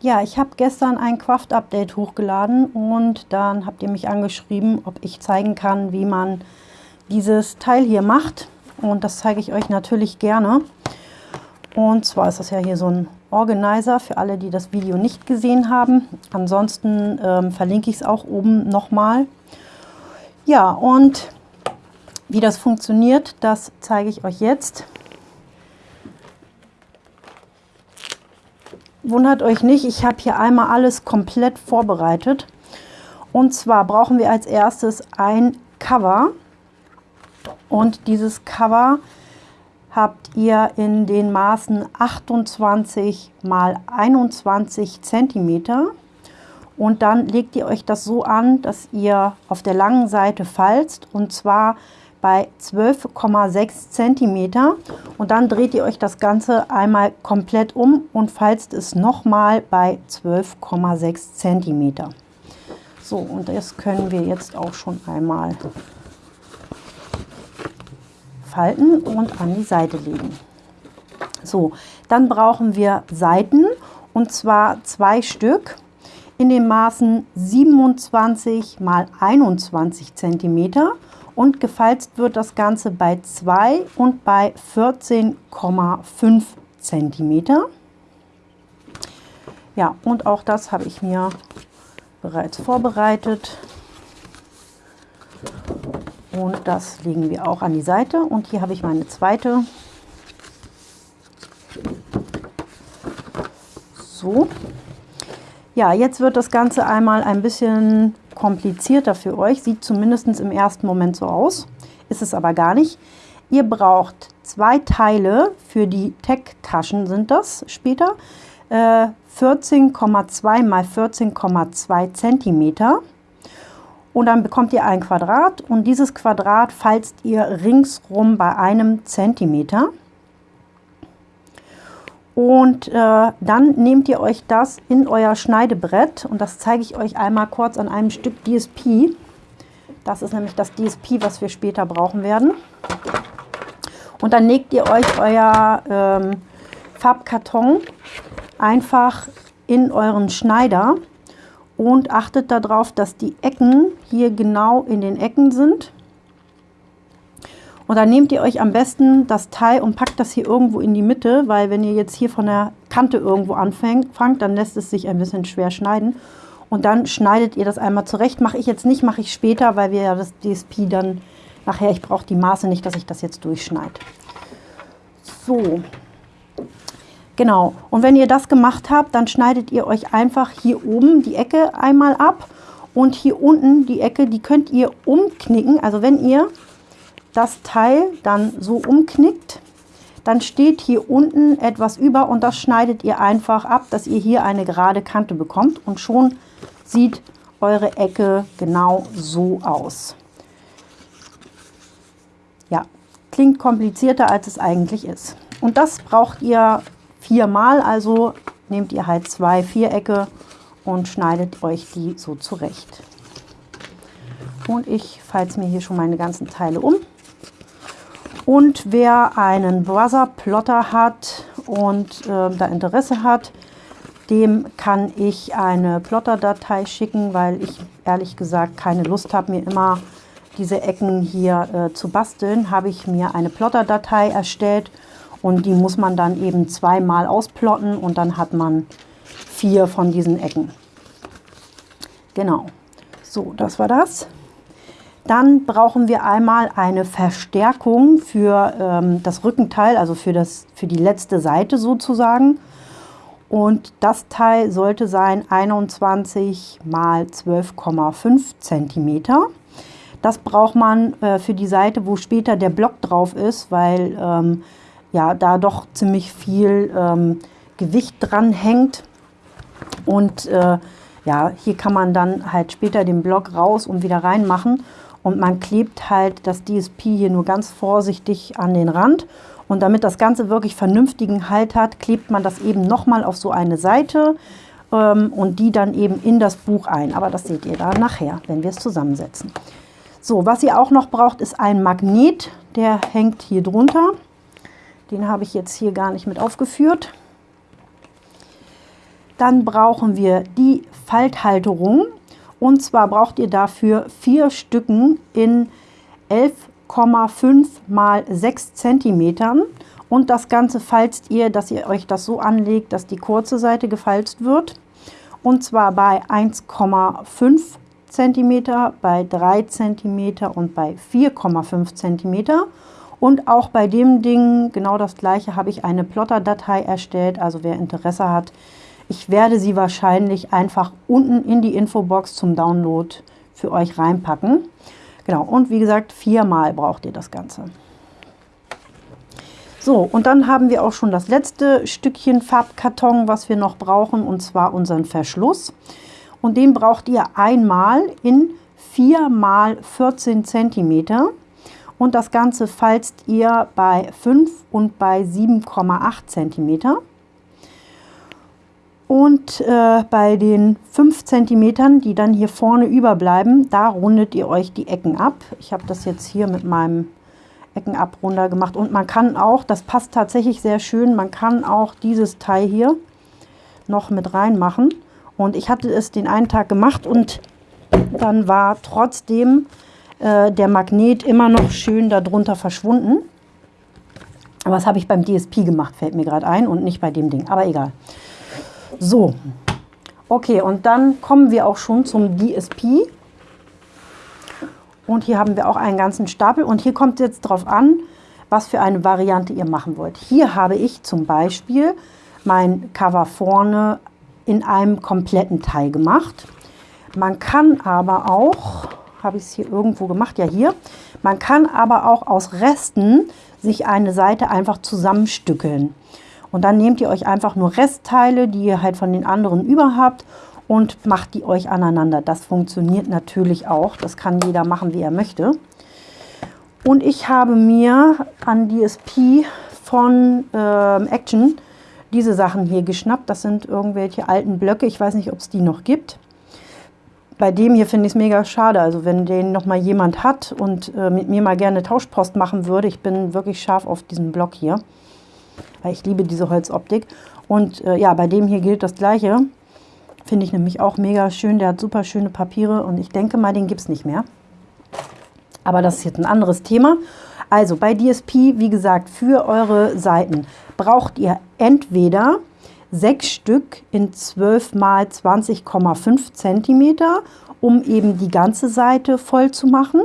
Ja, ich habe gestern ein Craft-Update hochgeladen und dann habt ihr mich angeschrieben, ob ich zeigen kann, wie man dieses Teil hier macht. Und das zeige ich euch natürlich gerne. Und zwar ist das ja hier so ein Organizer für alle, die das Video nicht gesehen haben. Ansonsten ähm, verlinke ich es auch oben nochmal. Ja, und wie das funktioniert, das zeige ich euch jetzt. Wundert euch nicht, ich habe hier einmal alles komplett vorbereitet. Und zwar brauchen wir als erstes ein Cover. Und dieses Cover habt ihr in den Maßen 28 mal 21 cm. Und dann legt ihr euch das so an, dass ihr auf der langen Seite falzt. Und zwar bei 12,6 cm und dann dreht ihr euch das Ganze einmal komplett um und falzt es nochmal bei 12,6 cm. So, und das können wir jetzt auch schon einmal falten und an die Seite legen. So, dann brauchen wir Seiten und zwar zwei Stück in den Maßen 27 mal 21 cm und gefalzt wird das Ganze bei 2 und bei 14,5 cm. Ja, und auch das habe ich mir bereits vorbereitet. Und das legen wir auch an die Seite. Und hier habe ich meine zweite. So. Ja, jetzt wird das Ganze einmal ein bisschen komplizierter für euch, sieht zumindest im ersten Moment so aus, ist es aber gar nicht. Ihr braucht zwei Teile für die Tech-Taschen sind das später, äh, 14,2 mal 14,2 cm. Und dann bekommt ihr ein Quadrat und dieses Quadrat falzt ihr ringsrum bei einem Zentimeter. Und äh, dann nehmt ihr euch das in euer Schneidebrett und das zeige ich euch einmal kurz an einem Stück DSP. Das ist nämlich das DSP, was wir später brauchen werden. Und dann legt ihr euch euer ähm, Farbkarton einfach in euren Schneider und achtet darauf, dass die Ecken hier genau in den Ecken sind. Und dann nehmt ihr euch am besten das Teil und packt das hier irgendwo in die Mitte, weil wenn ihr jetzt hier von der Kante irgendwo anfängt, dann lässt es sich ein bisschen schwer schneiden. Und dann schneidet ihr das einmal zurecht. Mache ich jetzt nicht, mache ich später, weil wir ja das DSP dann nachher, ich brauche die Maße nicht, dass ich das jetzt durchschneide. So, genau. Und wenn ihr das gemacht habt, dann schneidet ihr euch einfach hier oben die Ecke einmal ab. Und hier unten die Ecke, die könnt ihr umknicken. Also wenn ihr das Teil dann so umknickt, dann steht hier unten etwas über und das schneidet ihr einfach ab, dass ihr hier eine gerade Kante bekommt und schon sieht eure Ecke genau so aus. Ja, klingt komplizierter als es eigentlich ist. Und das braucht ihr viermal, also nehmt ihr halt zwei Vierecke und schneidet euch die so zurecht. Und ich falte mir hier schon meine ganzen Teile um. Und wer einen Brother-Plotter hat und äh, da Interesse hat, dem kann ich eine Plotter-Datei schicken, weil ich ehrlich gesagt keine Lust habe, mir immer diese Ecken hier äh, zu basteln, habe ich mir eine Plotter-Datei erstellt und die muss man dann eben zweimal ausplotten und dann hat man vier von diesen Ecken. Genau. So, das war das. Dann brauchen wir einmal eine Verstärkung für ähm, das Rückenteil, also für, das, für die letzte Seite sozusagen. Und das Teil sollte sein 21 mal 12,5 cm. Das braucht man äh, für die Seite, wo später der Block drauf ist, weil ähm, ja, da doch ziemlich viel ähm, Gewicht dran hängt. Und äh, ja, hier kann man dann halt später den Block raus und wieder reinmachen und man klebt halt das DSP hier nur ganz vorsichtig an den Rand. Und damit das Ganze wirklich vernünftigen Halt hat, klebt man das eben nochmal auf so eine Seite ähm, und die dann eben in das Buch ein. Aber das seht ihr dann nachher, wenn wir es zusammensetzen. So, was ihr auch noch braucht, ist ein Magnet. Der hängt hier drunter. Den habe ich jetzt hier gar nicht mit aufgeführt. Dann brauchen wir die Falthalterung. Und zwar braucht ihr dafür vier Stücken in 11,5 mal 6 cm. Und das Ganze falzt ihr, dass ihr euch das so anlegt, dass die kurze Seite gefalzt wird. Und zwar bei 1,5 cm, bei 3 cm und bei 4,5 cm. Und auch bei dem Ding, genau das gleiche, habe ich eine Plotter-Datei erstellt. Also wer Interesse hat, ich werde sie wahrscheinlich einfach unten in die Infobox zum Download für euch reinpacken. Genau, und wie gesagt, viermal braucht ihr das Ganze. So, und dann haben wir auch schon das letzte Stückchen Farbkarton, was wir noch brauchen, und zwar unseren Verschluss. Und den braucht ihr einmal in 4 mal 14 cm und das Ganze falzt ihr bei 5 und bei 7,8 cm. Und äh, bei den 5 cm, die dann hier vorne überbleiben, da rundet ihr euch die Ecken ab. Ich habe das jetzt hier mit meinem Eckenabrunder gemacht. Und man kann auch, das passt tatsächlich sehr schön, man kann auch dieses Teil hier noch mit reinmachen. Und ich hatte es den einen Tag gemacht und dann war trotzdem äh, der Magnet immer noch schön darunter verschwunden. Aber das habe ich beim DSP gemacht, fällt mir gerade ein und nicht bei dem Ding. Aber egal. So, okay, und dann kommen wir auch schon zum DSP. Und hier haben wir auch einen ganzen Stapel. Und hier kommt jetzt drauf an, was für eine Variante ihr machen wollt. Hier habe ich zum Beispiel mein Cover vorne in einem kompletten Teil gemacht. Man kann aber auch habe ich es hier irgendwo gemacht, ja hier. Man kann aber auch aus Resten sich eine Seite einfach zusammenstückeln. Und dann nehmt ihr euch einfach nur Restteile, die ihr halt von den anderen über habt und macht die euch aneinander. Das funktioniert natürlich auch. Das kann jeder machen, wie er möchte. Und ich habe mir an DSP von äh, Action diese Sachen hier geschnappt. Das sind irgendwelche alten Blöcke. Ich weiß nicht, ob es die noch gibt bei dem hier finde ich es mega schade. Also wenn den noch mal jemand hat und äh, mit mir mal gerne Tauschpost machen würde, ich bin wirklich scharf auf diesen Block hier, weil ich liebe diese Holzoptik. Und äh, ja, bei dem hier gilt das Gleiche. Finde ich nämlich auch mega schön. Der hat super schöne Papiere und ich denke mal, den gibt es nicht mehr. Aber das ist jetzt ein anderes Thema. Also bei DSP, wie gesagt, für eure Seiten braucht ihr entweder sechs Stück in 12 mal 20,5 cm, um eben die ganze Seite voll zu machen.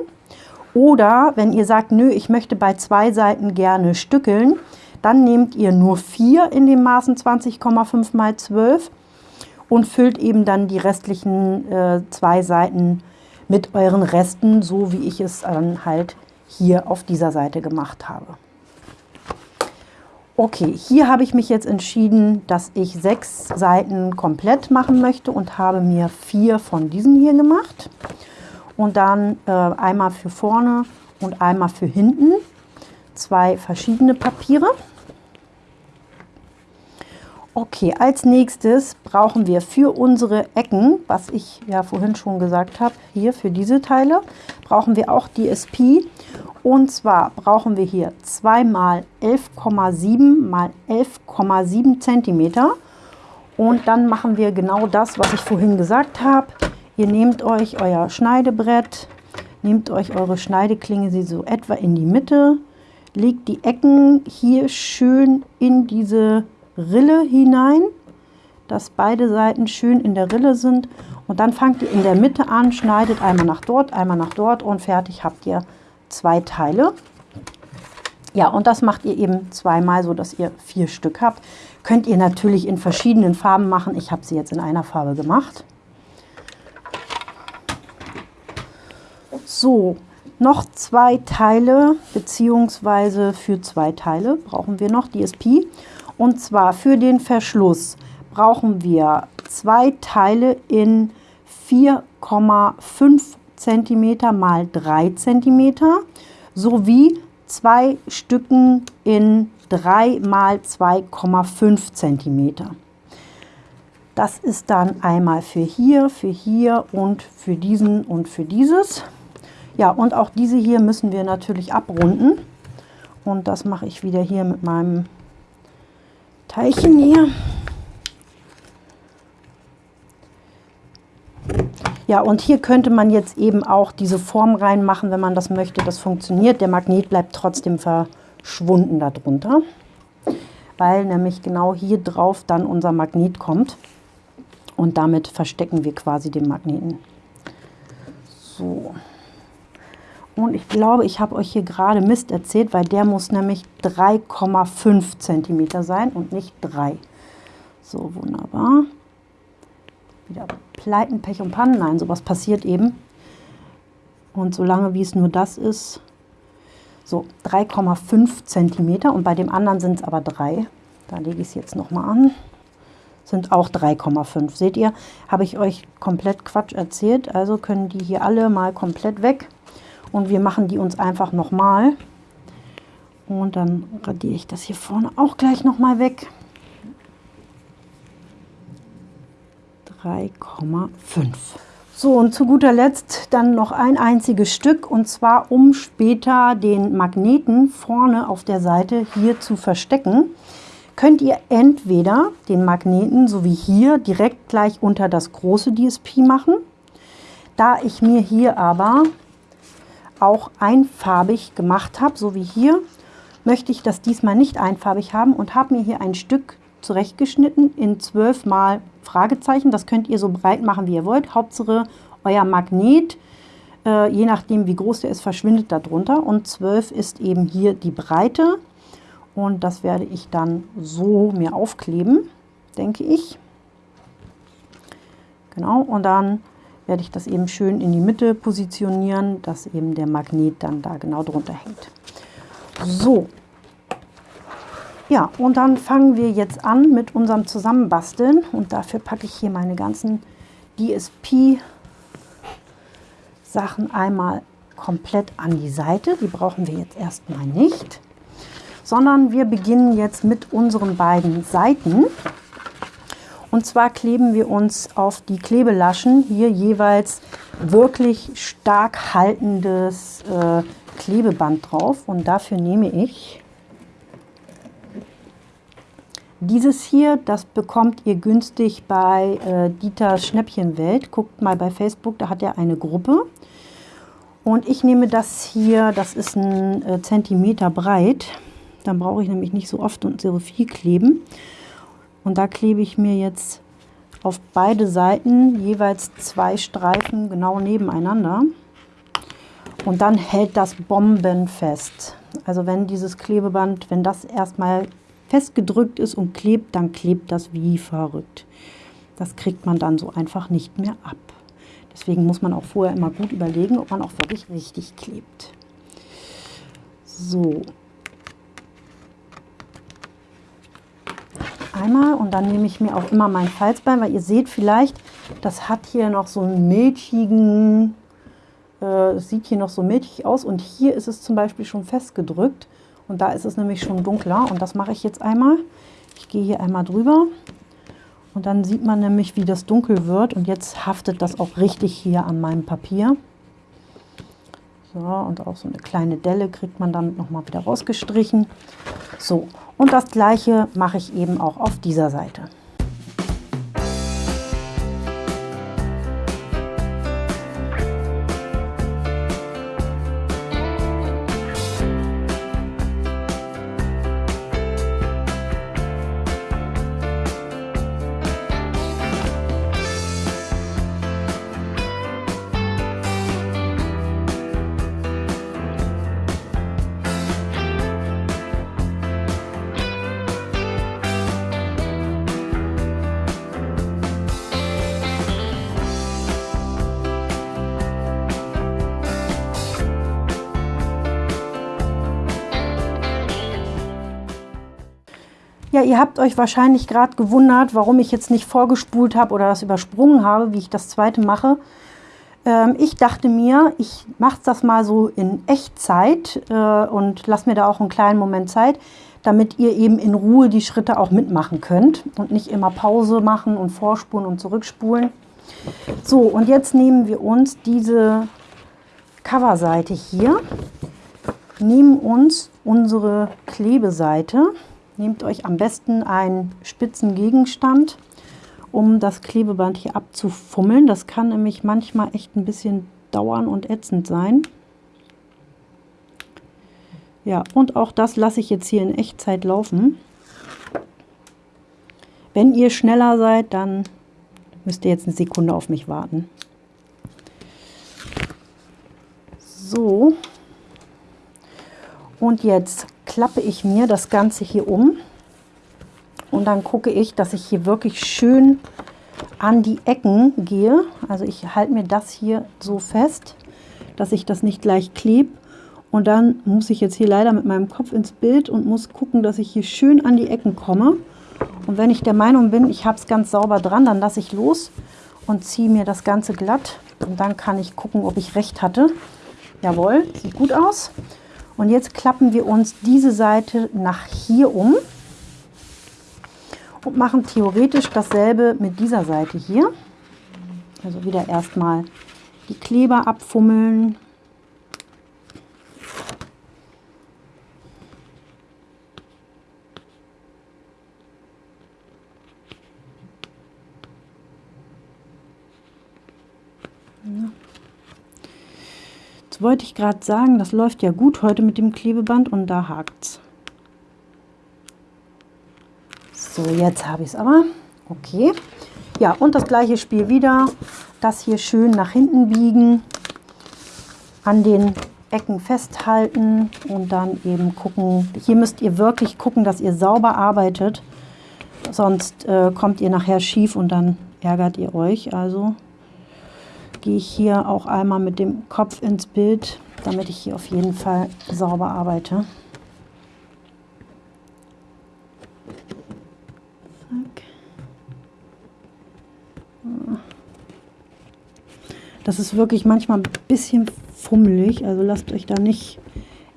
Oder wenn ihr sagt, nö, ich möchte bei zwei Seiten gerne stückeln, dann nehmt ihr nur vier in den Maßen 20,5 mal 12 und füllt eben dann die restlichen äh, zwei Seiten mit euren Resten, so wie ich es dann halt hier auf dieser Seite gemacht habe. Okay, hier habe ich mich jetzt entschieden, dass ich sechs Seiten komplett machen möchte und habe mir vier von diesen hier gemacht. Und dann äh, einmal für vorne und einmal für hinten zwei verschiedene Papiere. Okay, als nächstes brauchen wir für unsere Ecken, was ich ja vorhin schon gesagt habe, hier für diese Teile, brauchen wir auch DSP. Und zwar brauchen wir hier 2 mal 11,7 mal 11,7 cm. Und dann machen wir genau das, was ich vorhin gesagt habe. Ihr nehmt euch euer Schneidebrett, nehmt euch eure Schneideklinge, sie so etwa in die Mitte, legt die Ecken hier schön in diese Rille hinein, dass beide Seiten schön in der Rille sind. Und dann fangt ihr in der Mitte an, schneidet einmal nach dort, einmal nach dort und fertig habt ihr zwei Teile. Ja, und das macht ihr eben zweimal, so dass ihr vier Stück habt. Könnt ihr natürlich in verschiedenen Farben machen. Ich habe sie jetzt in einer Farbe gemacht. So, noch zwei Teile, beziehungsweise für zwei Teile brauchen wir noch DSP. Und zwar für den Verschluss brauchen wir zwei Teile in 4,5 cm mal 3 cm sowie zwei Stücken in 3 mal 2,5 cm. Das ist dann einmal für hier, für hier und für diesen und für dieses. Ja, und auch diese hier müssen wir natürlich abrunden. Und das mache ich wieder hier mit meinem Teilchen hier. Ja, und hier könnte man jetzt eben auch diese Form reinmachen, wenn man das möchte. Das funktioniert. Der Magnet bleibt trotzdem verschwunden darunter, weil nämlich genau hier drauf dann unser Magnet kommt. Und damit verstecken wir quasi den Magneten. So. Und ich glaube, ich habe euch hier gerade Mist erzählt, weil der muss nämlich 3,5 cm sein und nicht 3. So, wunderbar. Wieder Pleiten, Pech und Pannen. Nein, sowas passiert eben. Und solange wie es nur das ist, so 3,5 cm und bei dem anderen sind es aber 3. Da lege ich es jetzt nochmal an. Sind auch 3,5. Seht ihr, habe ich euch komplett Quatsch erzählt. Also können die hier alle mal komplett weg. Und wir machen die uns einfach nochmal. Und dann radiere ich das hier vorne auch gleich nochmal weg. 3,5. So, und zu guter Letzt dann noch ein einziges Stück, und zwar um später den Magneten vorne auf der Seite hier zu verstecken, könnt ihr entweder den Magneten, so wie hier, direkt gleich unter das große DSP machen. Da ich mir hier aber auch einfarbig gemacht habe, so wie hier, möchte ich das diesmal nicht einfarbig haben und habe mir hier ein Stück zurechtgeschnitten in 12 mal Fragezeichen. Das könnt ihr so breit machen, wie ihr wollt. Hauptsache euer Magnet, äh, je nachdem wie groß der ist, verschwindet darunter. Und 12 ist eben hier die Breite. Und das werde ich dann so mir aufkleben, denke ich. Genau, und dann werde ich das eben schön in die Mitte positionieren, dass eben der Magnet dann da genau drunter hängt. So, ja, und dann fangen wir jetzt an mit unserem Zusammenbasteln. Und dafür packe ich hier meine ganzen DSP-Sachen einmal komplett an die Seite. Die brauchen wir jetzt erstmal nicht. Sondern wir beginnen jetzt mit unseren beiden Seiten. Und zwar kleben wir uns auf die Klebelaschen hier jeweils wirklich stark haltendes äh, Klebeband drauf. Und dafür nehme ich dieses hier, das bekommt ihr günstig bei äh, Dieters Schnäppchenwelt. Guckt mal bei Facebook, da hat er eine Gruppe. Und ich nehme das hier, das ist ein äh, Zentimeter breit. Dann brauche ich nämlich nicht so oft und so viel kleben. Und da klebe ich mir jetzt auf beide Seiten jeweils zwei Streifen genau nebeneinander. Und dann hält das bombenfest. Also wenn dieses Klebeband, wenn das erstmal festgedrückt ist und klebt, dann klebt das wie verrückt. Das kriegt man dann so einfach nicht mehr ab. Deswegen muss man auch vorher immer gut überlegen, ob man auch wirklich richtig klebt. So. Einmal und dann nehme ich mir auch immer mein Falzbein, weil ihr seht vielleicht, das hat hier noch so einen milchigen, äh, sieht hier noch so milchig aus und hier ist es zum Beispiel schon festgedrückt. Und da ist es nämlich schon dunkler und das mache ich jetzt einmal. Ich gehe hier einmal drüber und dann sieht man nämlich, wie das dunkel wird. Und jetzt haftet das auch richtig hier an meinem Papier. So, und auch so eine kleine Delle kriegt man damit nochmal wieder rausgestrichen. So, und das gleiche mache ich eben auch auf dieser Seite. Ihr habt euch wahrscheinlich gerade gewundert, warum ich jetzt nicht vorgespult habe oder das übersprungen habe, wie ich das zweite mache. Ähm, ich dachte mir, ich mache das mal so in Echtzeit äh, und lasse mir da auch einen kleinen Moment Zeit, damit ihr eben in Ruhe die Schritte auch mitmachen könnt und nicht immer Pause machen und vorspulen und zurückspulen. So, und jetzt nehmen wir uns diese Coverseite hier, nehmen uns unsere Klebeseite, Nehmt euch am besten einen spitzen Gegenstand um das Klebeband hier abzufummeln. Das kann nämlich manchmal echt ein bisschen dauern und ätzend sein. Ja, und auch das lasse ich jetzt hier in Echtzeit laufen. Wenn ihr schneller seid, dann müsst ihr jetzt eine Sekunde auf mich warten. So. Und jetzt klappe ich mir das Ganze hier um. Und dann gucke ich, dass ich hier wirklich schön an die Ecken gehe. Also ich halte mir das hier so fest, dass ich das nicht gleich klebe. Und dann muss ich jetzt hier leider mit meinem Kopf ins Bild und muss gucken, dass ich hier schön an die Ecken komme. Und wenn ich der Meinung bin, ich habe es ganz sauber dran, dann lasse ich los und ziehe mir das Ganze glatt. Und dann kann ich gucken, ob ich recht hatte. Jawohl, sieht gut aus. Und jetzt klappen wir uns diese Seite nach hier um und machen theoretisch dasselbe mit dieser Seite hier. Also wieder erstmal die Kleber abfummeln. Jetzt wollte ich gerade sagen, das läuft ja gut heute mit dem Klebeband und da hakt es. So, jetzt habe ich es aber. Okay. Ja, und das gleiche Spiel wieder. Das hier schön nach hinten biegen, an den Ecken festhalten und dann eben gucken. Hier müsst ihr wirklich gucken, dass ihr sauber arbeitet. Sonst äh, kommt ihr nachher schief und dann ärgert ihr euch. Also gehe ich hier auch einmal mit dem Kopf ins Bild, damit ich hier auf jeden Fall sauber arbeite. Das ist wirklich manchmal ein bisschen fummelig, also lasst euch da nicht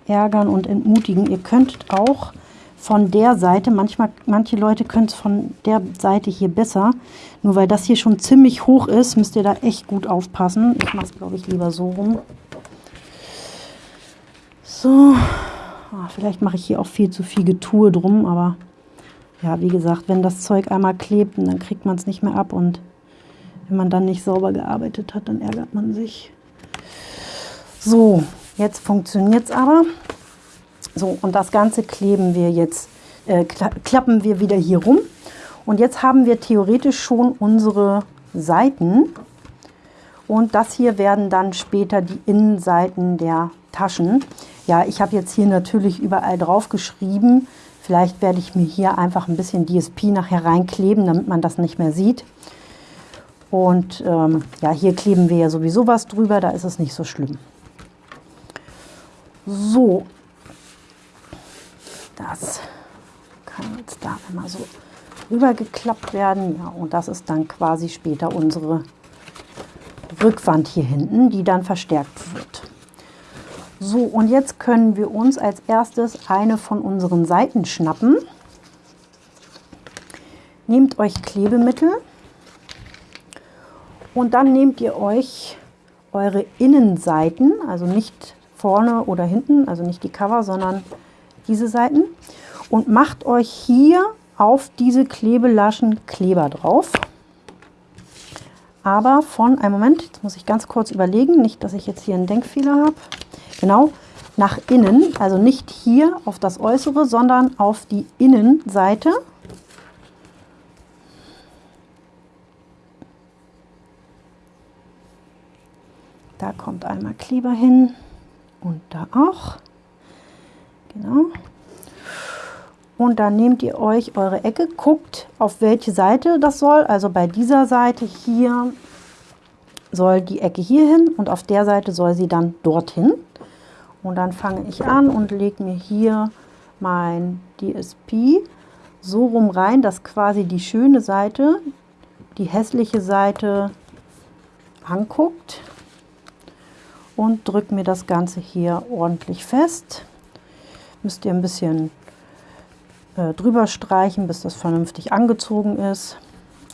ärgern und entmutigen. Ihr könnt auch von der Seite, manchmal, manche Leute können es von der Seite hier besser, nur weil das hier schon ziemlich hoch ist, müsst ihr da echt gut aufpassen. Ich mache es, glaube ich, lieber so rum. So, ah, vielleicht mache ich hier auch viel zu viel Getue drum, aber ja, wie gesagt, wenn das Zeug einmal klebt, dann kriegt man es nicht mehr ab und wenn man dann nicht sauber gearbeitet hat, dann ärgert man sich. So, jetzt funktioniert es aber. So, und das Ganze kleben wir jetzt, äh, klappen wir wieder hier rum. Und jetzt haben wir theoretisch schon unsere Seiten. Und das hier werden dann später die Innenseiten der Taschen. Ja, ich habe jetzt hier natürlich überall drauf geschrieben. Vielleicht werde ich mir hier einfach ein bisschen DSP nachher reinkleben, damit man das nicht mehr sieht. Und ähm, ja, hier kleben wir ja sowieso was drüber, da ist es nicht so schlimm. So, das kann jetzt da immer so rübergeklappt werden. Ja, und das ist dann quasi später unsere Rückwand hier hinten, die dann verstärkt wird. So, und jetzt können wir uns als erstes eine von unseren Seiten schnappen. Nehmt euch Klebemittel und dann nehmt ihr euch eure Innenseiten, also nicht vorne oder hinten, also nicht die Cover, sondern diese Seiten und macht euch hier auf diese Klebelaschen Kleber drauf. Aber von, einem Moment, jetzt muss ich ganz kurz überlegen, nicht, dass ich jetzt hier einen Denkfehler habe. Genau, nach innen, also nicht hier auf das Äußere, sondern auf die Innenseite. Da kommt einmal Kleber hin und da auch. Genau. Und dann nehmt ihr euch eure Ecke, guckt auf welche Seite das soll. Also bei dieser Seite hier soll die Ecke hier hin und auf der Seite soll sie dann dorthin. Und dann fange ich an und lege mir hier mein DSP so rum rein, dass quasi die schöne Seite die hässliche Seite anguckt und drücke mir das Ganze hier ordentlich fest. Müsst ihr ein bisschen äh, drüber streichen, bis das vernünftig angezogen ist.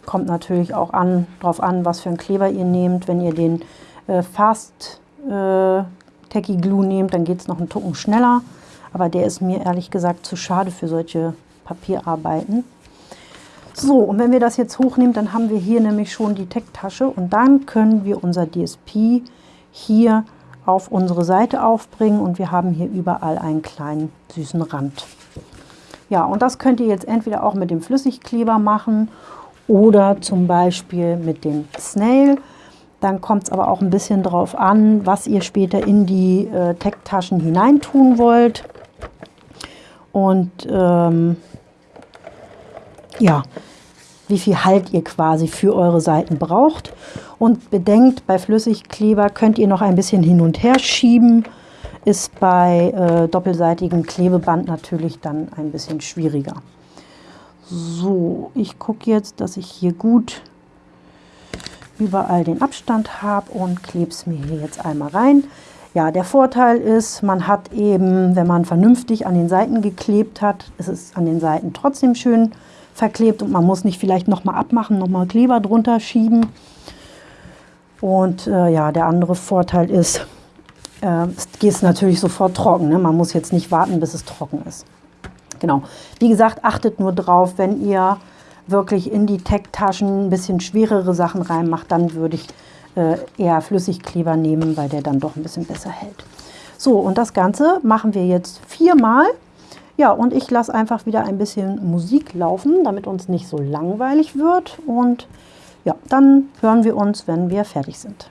Kommt natürlich auch an, darauf an, was für einen Kleber ihr nehmt. Wenn ihr den äh, Fast äh, Tacky Glue nehmt, dann geht es noch einen Tucken schneller. Aber der ist mir ehrlich gesagt zu schade für solche Papierarbeiten. So, und wenn wir das jetzt hochnehmen, dann haben wir hier nämlich schon die Tech-Tasche und dann können wir unser DSP hier auf unsere Seite aufbringen und wir haben hier überall einen kleinen süßen Rand. Ja, und das könnt ihr jetzt entweder auch mit dem Flüssigkleber machen oder zum Beispiel mit dem Snail. Dann kommt es aber auch ein bisschen drauf an, was ihr später in die äh, Tech-Taschen hineintun wollt. Und ähm, ja, wie viel Halt ihr quasi für eure Seiten braucht. Und bedenkt, bei Flüssigkleber könnt ihr noch ein bisschen hin und her schieben. Ist bei äh, doppelseitigem Klebeband natürlich dann ein bisschen schwieriger. So, ich gucke jetzt, dass ich hier gut überall den Abstand habe und klebe es mir hier jetzt einmal rein. Ja, der Vorteil ist, man hat eben, wenn man vernünftig an den Seiten geklebt hat, ist es an den Seiten trotzdem schön verklebt und man muss nicht vielleicht nochmal abmachen, nochmal Kleber drunter schieben. Und äh, ja, der andere Vorteil ist, äh, es geht natürlich sofort trocken. Ne? Man muss jetzt nicht warten, bis es trocken ist. Genau. Wie gesagt, achtet nur drauf, wenn ihr wirklich in die Tech-Taschen ein bisschen schwerere Sachen reinmacht, dann würde ich äh, eher Flüssigkleber nehmen, weil der dann doch ein bisschen besser hält. So, und das Ganze machen wir jetzt viermal. Ja, und ich lasse einfach wieder ein bisschen Musik laufen, damit uns nicht so langweilig wird. Und ja, dann hören wir uns, wenn wir fertig sind.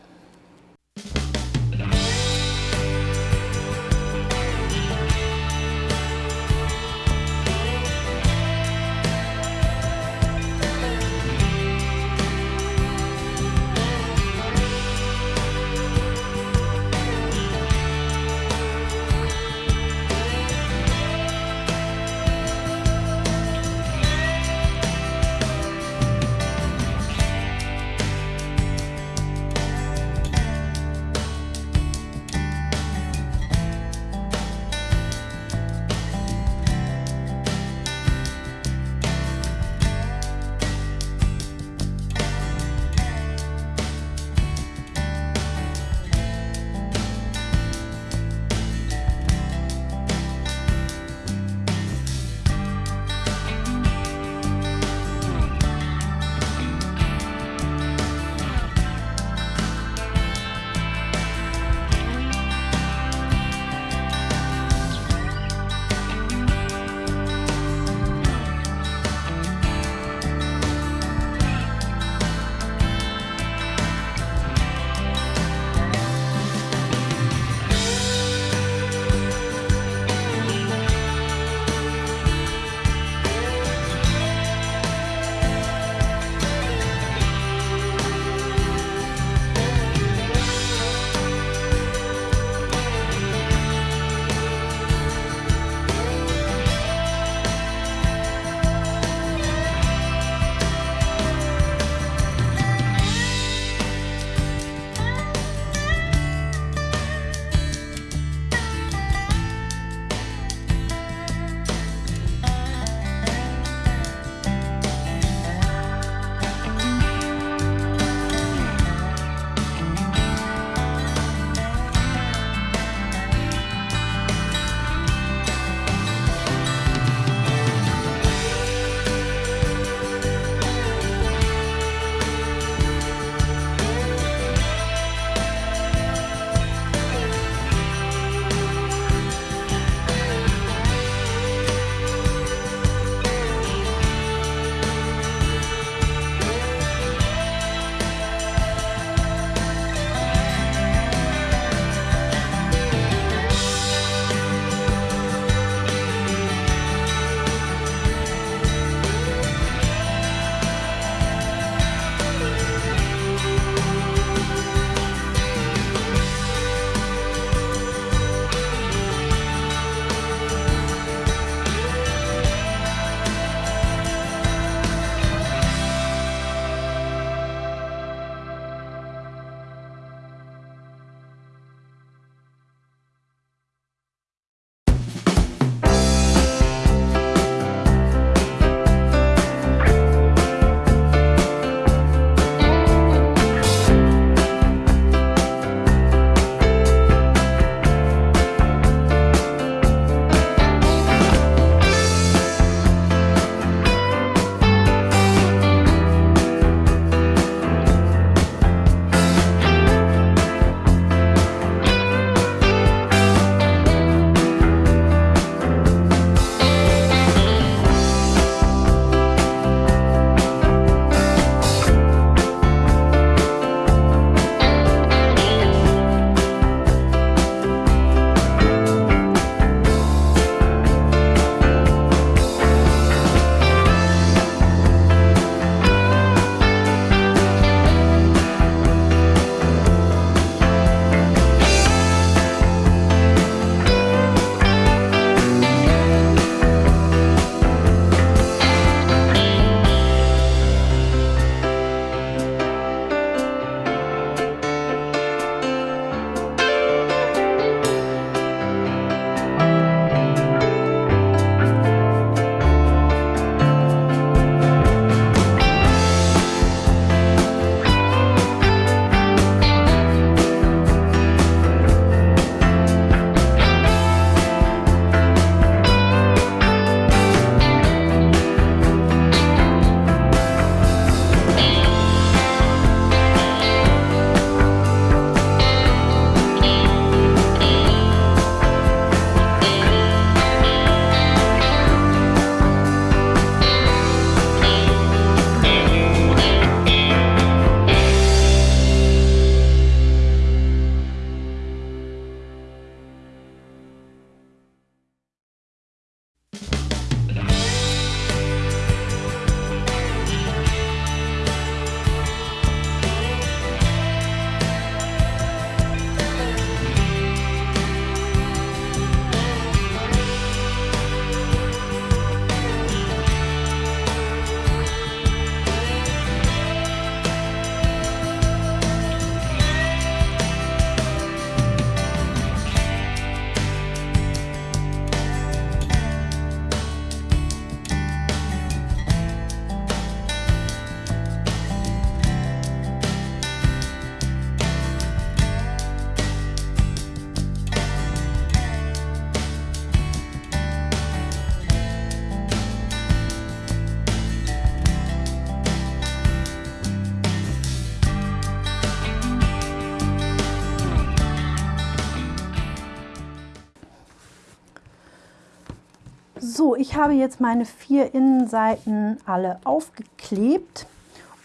Ich habe jetzt meine vier Innenseiten alle aufgeklebt.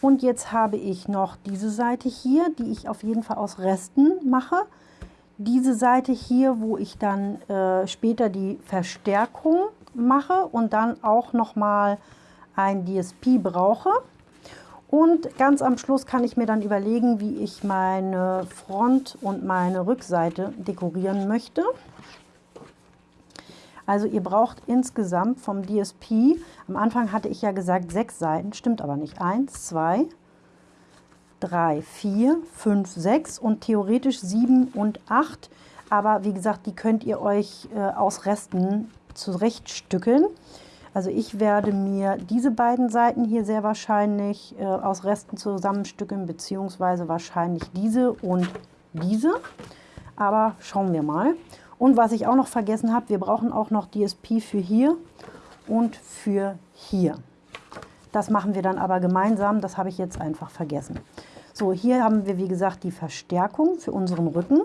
Und jetzt habe ich noch diese Seite hier, die ich auf jeden Fall aus Resten mache. Diese Seite hier, wo ich dann äh, später die Verstärkung mache und dann auch noch mal ein DSP brauche. Und ganz am Schluss kann ich mir dann überlegen, wie ich meine Front und meine Rückseite dekorieren möchte. Also ihr braucht insgesamt vom DSP, am Anfang hatte ich ja gesagt sechs Seiten, stimmt aber nicht. Eins, zwei, drei, vier, fünf, sechs und theoretisch sieben und acht. Aber wie gesagt, die könnt ihr euch äh, aus Resten zurechtstückeln. Also ich werde mir diese beiden Seiten hier sehr wahrscheinlich äh, aus Resten zusammenstückeln, beziehungsweise wahrscheinlich diese und diese. Aber schauen wir mal. Und was ich auch noch vergessen habe, wir brauchen auch noch DSP für hier und für hier. Das machen wir dann aber gemeinsam, das habe ich jetzt einfach vergessen. So, hier haben wir wie gesagt die Verstärkung für unseren Rücken.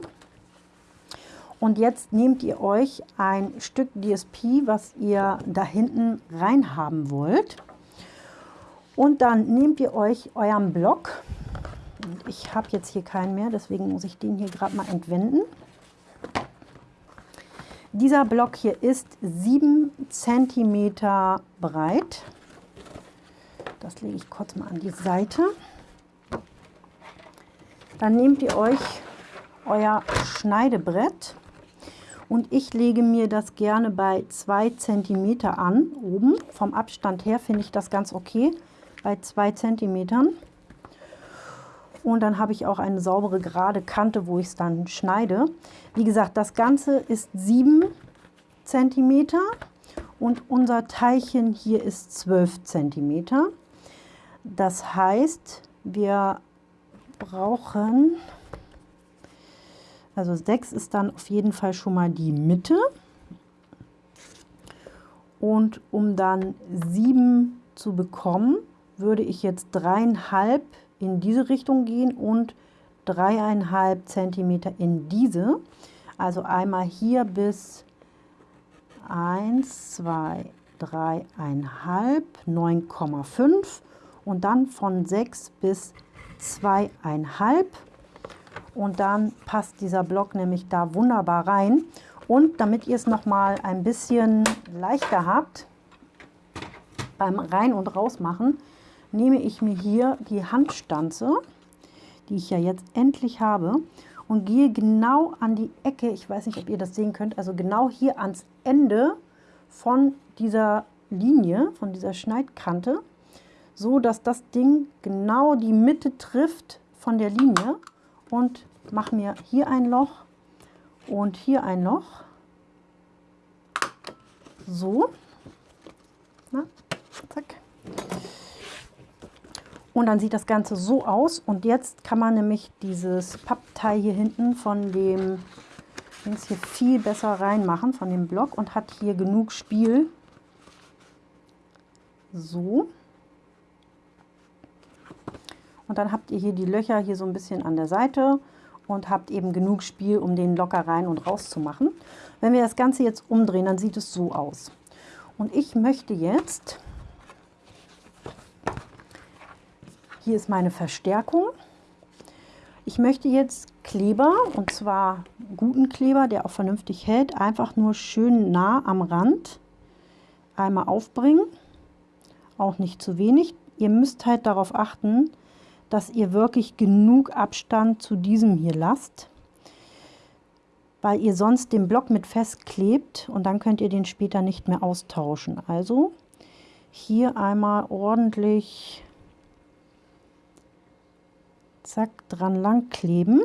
Und jetzt nehmt ihr euch ein Stück DSP, was ihr da hinten rein haben wollt. Und dann nehmt ihr euch euren Block. Ich habe jetzt hier keinen mehr, deswegen muss ich den hier gerade mal entwenden. Dieser Block hier ist 7 cm breit. Das lege ich kurz mal an die Seite. Dann nehmt ihr euch euer Schneidebrett und ich lege mir das gerne bei 2 cm an, oben. Vom Abstand her finde ich das ganz okay, bei 2 cm. Und dann habe ich auch eine saubere gerade Kante, wo ich es dann schneide. Wie gesagt, das Ganze ist 7 cm und unser Teilchen hier ist 12 cm. Das heißt, wir brauchen, also 6 ist dann auf jeden Fall schon mal die Mitte. Und um dann 7 zu bekommen, würde ich jetzt dreieinhalb in diese Richtung gehen und dreieinhalb Zentimeter in diese. Also einmal hier bis 1, 2, 3, 1,5, 9,5 und dann von 6 bis 2,5 und dann passt dieser Block nämlich da wunderbar rein. Und damit ihr es noch mal ein bisschen leichter habt beim Rein- und Rausmachen, nehme ich mir hier die Handstanze, die ich ja jetzt endlich habe, und gehe genau an die Ecke, ich weiß nicht, ob ihr das sehen könnt, also genau hier ans Ende von dieser Linie, von dieser Schneidkante, so dass das Ding genau die Mitte trifft von der Linie und mache mir hier ein Loch und hier ein Loch. So. Na, zack. Und dann sieht das Ganze so aus. Und jetzt kann man nämlich dieses Pappteil hier hinten von dem Dings hier viel besser reinmachen, von dem Block. Und hat hier genug Spiel. So. Und dann habt ihr hier die Löcher hier so ein bisschen an der Seite und habt eben genug Spiel, um den locker rein und raus zu machen. Wenn wir das Ganze jetzt umdrehen, dann sieht es so aus. Und ich möchte jetzt Hier ist meine Verstärkung. Ich möchte jetzt Kleber, und zwar guten Kleber, der auch vernünftig hält, einfach nur schön nah am Rand einmal aufbringen. Auch nicht zu wenig. Ihr müsst halt darauf achten, dass ihr wirklich genug Abstand zu diesem hier lasst, weil ihr sonst den Block mit festklebt und dann könnt ihr den später nicht mehr austauschen. Also hier einmal ordentlich zack, dran lang kleben.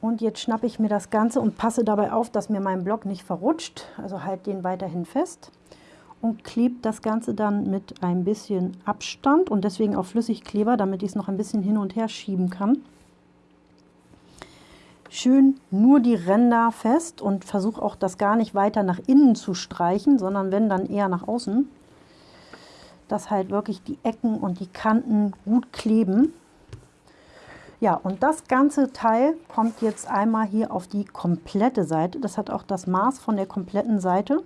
Und jetzt schnappe ich mir das Ganze und passe dabei auf, dass mir mein Block nicht verrutscht. Also halt den weiterhin fest und klebe das Ganze dann mit ein bisschen Abstand und deswegen auch Flüssigkleber, damit ich es noch ein bisschen hin und her schieben kann. Schön nur die Ränder fest und versuche auch das gar nicht weiter nach innen zu streichen, sondern wenn dann eher nach außen dass halt wirklich die Ecken und die Kanten gut kleben. Ja, und das ganze Teil kommt jetzt einmal hier auf die komplette Seite. Das hat auch das Maß von der kompletten Seite.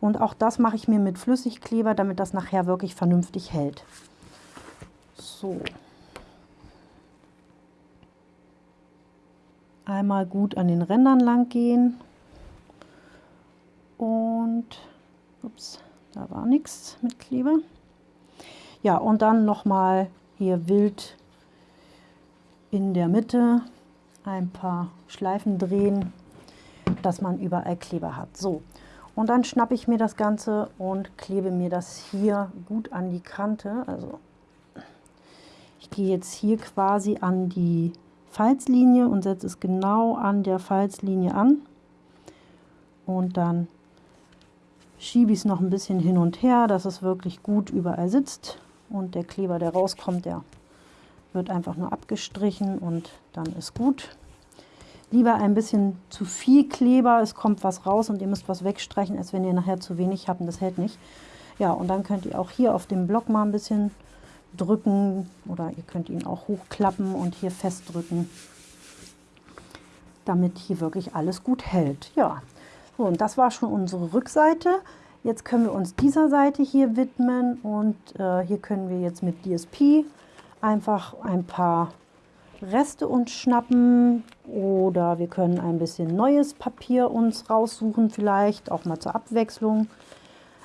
Und auch das mache ich mir mit Flüssigkleber, damit das nachher wirklich vernünftig hält. So. Einmal gut an den Rändern lang gehen. Und, ups, da war nichts mit Kleber. Ja, und dann nochmal hier wild in der Mitte ein paar Schleifen drehen, dass man überall Kleber hat. So, und dann schnappe ich mir das Ganze und klebe mir das hier gut an die Kante. Also ich gehe jetzt hier quasi an die Falzlinie und setze es genau an der Falzlinie an. Und dann schiebe ich es noch ein bisschen hin und her, dass es wirklich gut überall sitzt. Und der Kleber, der rauskommt, der wird einfach nur abgestrichen und dann ist gut. Lieber ein bisschen zu viel Kleber, es kommt was raus und ihr müsst was wegstreichen, als wenn ihr nachher zu wenig habt und das hält nicht. Ja, und dann könnt ihr auch hier auf dem Block mal ein bisschen drücken oder ihr könnt ihn auch hochklappen und hier festdrücken, damit hier wirklich alles gut hält. Ja, so, und das war schon unsere Rückseite. Jetzt können wir uns dieser Seite hier widmen und äh, hier können wir jetzt mit DSP einfach ein paar Reste uns schnappen oder wir können ein bisschen neues Papier uns raussuchen vielleicht, auch mal zur Abwechslung.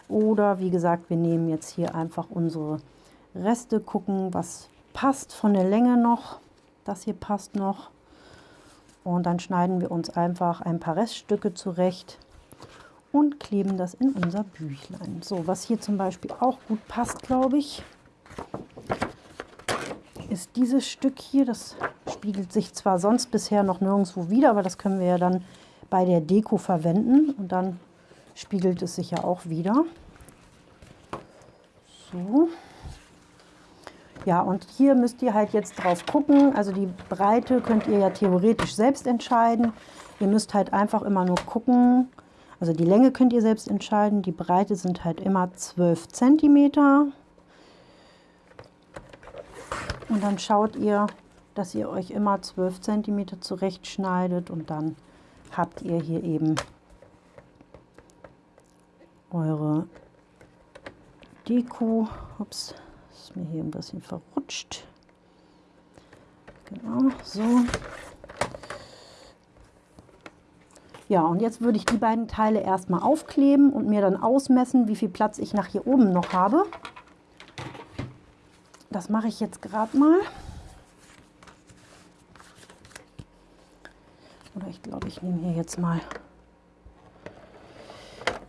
Oder wie gesagt, wir nehmen jetzt hier einfach unsere Reste, gucken, was passt von der Länge noch. Das hier passt noch. Und dann schneiden wir uns einfach ein paar Reststücke zurecht und kleben das in unser Büchlein. So, was hier zum Beispiel auch gut passt, glaube ich, ist dieses Stück hier. Das spiegelt sich zwar sonst bisher noch nirgendwo wieder, aber das können wir ja dann bei der Deko verwenden und dann spiegelt es sich ja auch wieder. So. Ja, und hier müsst ihr halt jetzt drauf gucken. Also die Breite könnt ihr ja theoretisch selbst entscheiden. Ihr müsst halt einfach immer nur gucken. Also die Länge könnt ihr selbst entscheiden. Die Breite sind halt immer 12 cm. Und dann schaut ihr, dass ihr euch immer 12 cm zurechtschneidet und dann habt ihr hier eben eure Deko. Ups, ist mir hier ein bisschen verrutscht. Genau, so. Ja, und jetzt würde ich die beiden Teile erstmal aufkleben und mir dann ausmessen, wie viel Platz ich nach hier oben noch habe. Das mache ich jetzt gerade mal. Oder ich glaube, ich nehme hier jetzt mal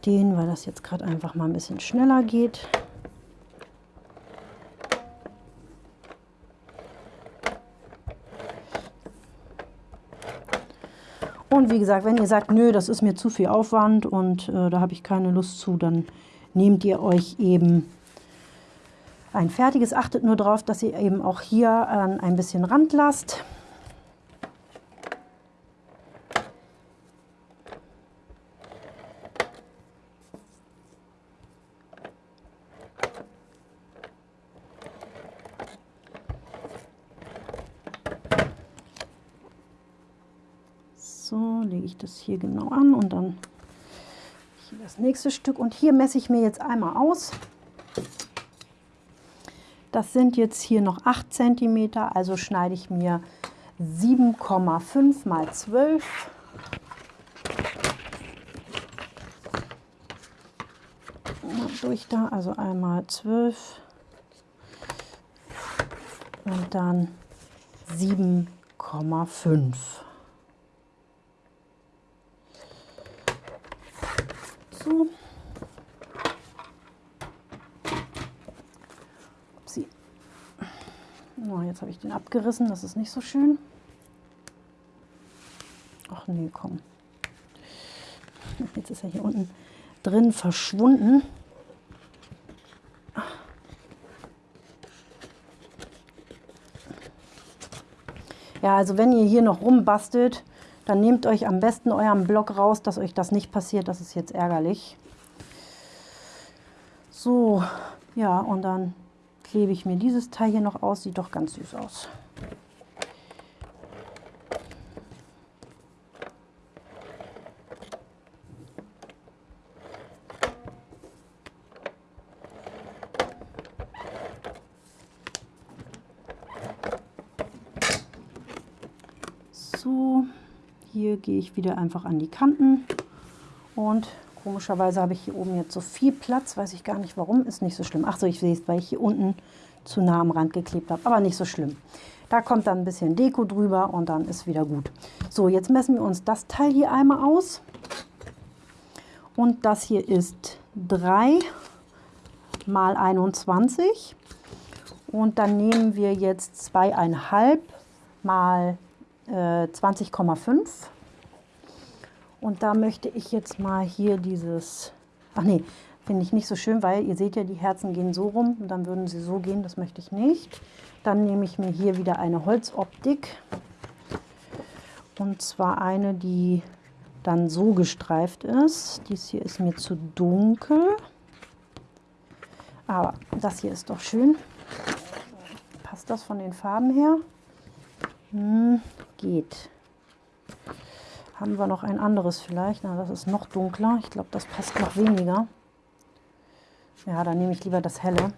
den, weil das jetzt gerade einfach mal ein bisschen schneller geht. Und wie gesagt, wenn ihr sagt, nö, das ist mir zu viel Aufwand und äh, da habe ich keine Lust zu, dann nehmt ihr euch eben ein fertiges. Achtet nur darauf, dass ihr eben auch hier äh, ein bisschen Rand lasst. So, lege ich das hier genau an und dann hier das nächste Stück. Und hier messe ich mir jetzt einmal aus. Das sind jetzt hier noch 8 cm, also schneide ich mir 7,5 mal 12. durch da, also einmal 12 und dann 7,5. So. Oh, jetzt habe ich den abgerissen, das ist nicht so schön. Ach nee, komm. Jetzt ist er hier unten drin verschwunden. Ja, also wenn ihr hier noch rumbastelt, dann nehmt euch am besten euren Block raus, dass euch das nicht passiert. Das ist jetzt ärgerlich. So, ja, und dann klebe ich mir dieses Teil hier noch aus. Sieht doch ganz süß aus. So, hier gehe ich wieder einfach an die Kanten und komischerweise habe ich hier oben jetzt so viel Platz, weiß ich gar nicht warum, ist nicht so schlimm. Ach so, ich sehe es, weil ich hier unten zu nah am Rand geklebt habe, aber nicht so schlimm. Da kommt dann ein bisschen Deko drüber und dann ist wieder gut. So, jetzt messen wir uns das Teil hier einmal aus. Und das hier ist 3 mal 21. Und dann nehmen wir jetzt 2,5 mal äh, 20,5. Und da möchte ich jetzt mal hier dieses, ach nee, finde ich nicht so schön, weil ihr seht ja, die Herzen gehen so rum und dann würden sie so gehen, das möchte ich nicht. Dann nehme ich mir hier wieder eine Holzoptik und zwar eine, die dann so gestreift ist. Dies hier ist mir zu dunkel, aber das hier ist doch schön. Passt das von den Farben her? Hm, geht. Haben wir noch ein anderes vielleicht? Na, das ist noch dunkler. Ich glaube, das passt noch weniger. Ja, dann nehme ich lieber das helle.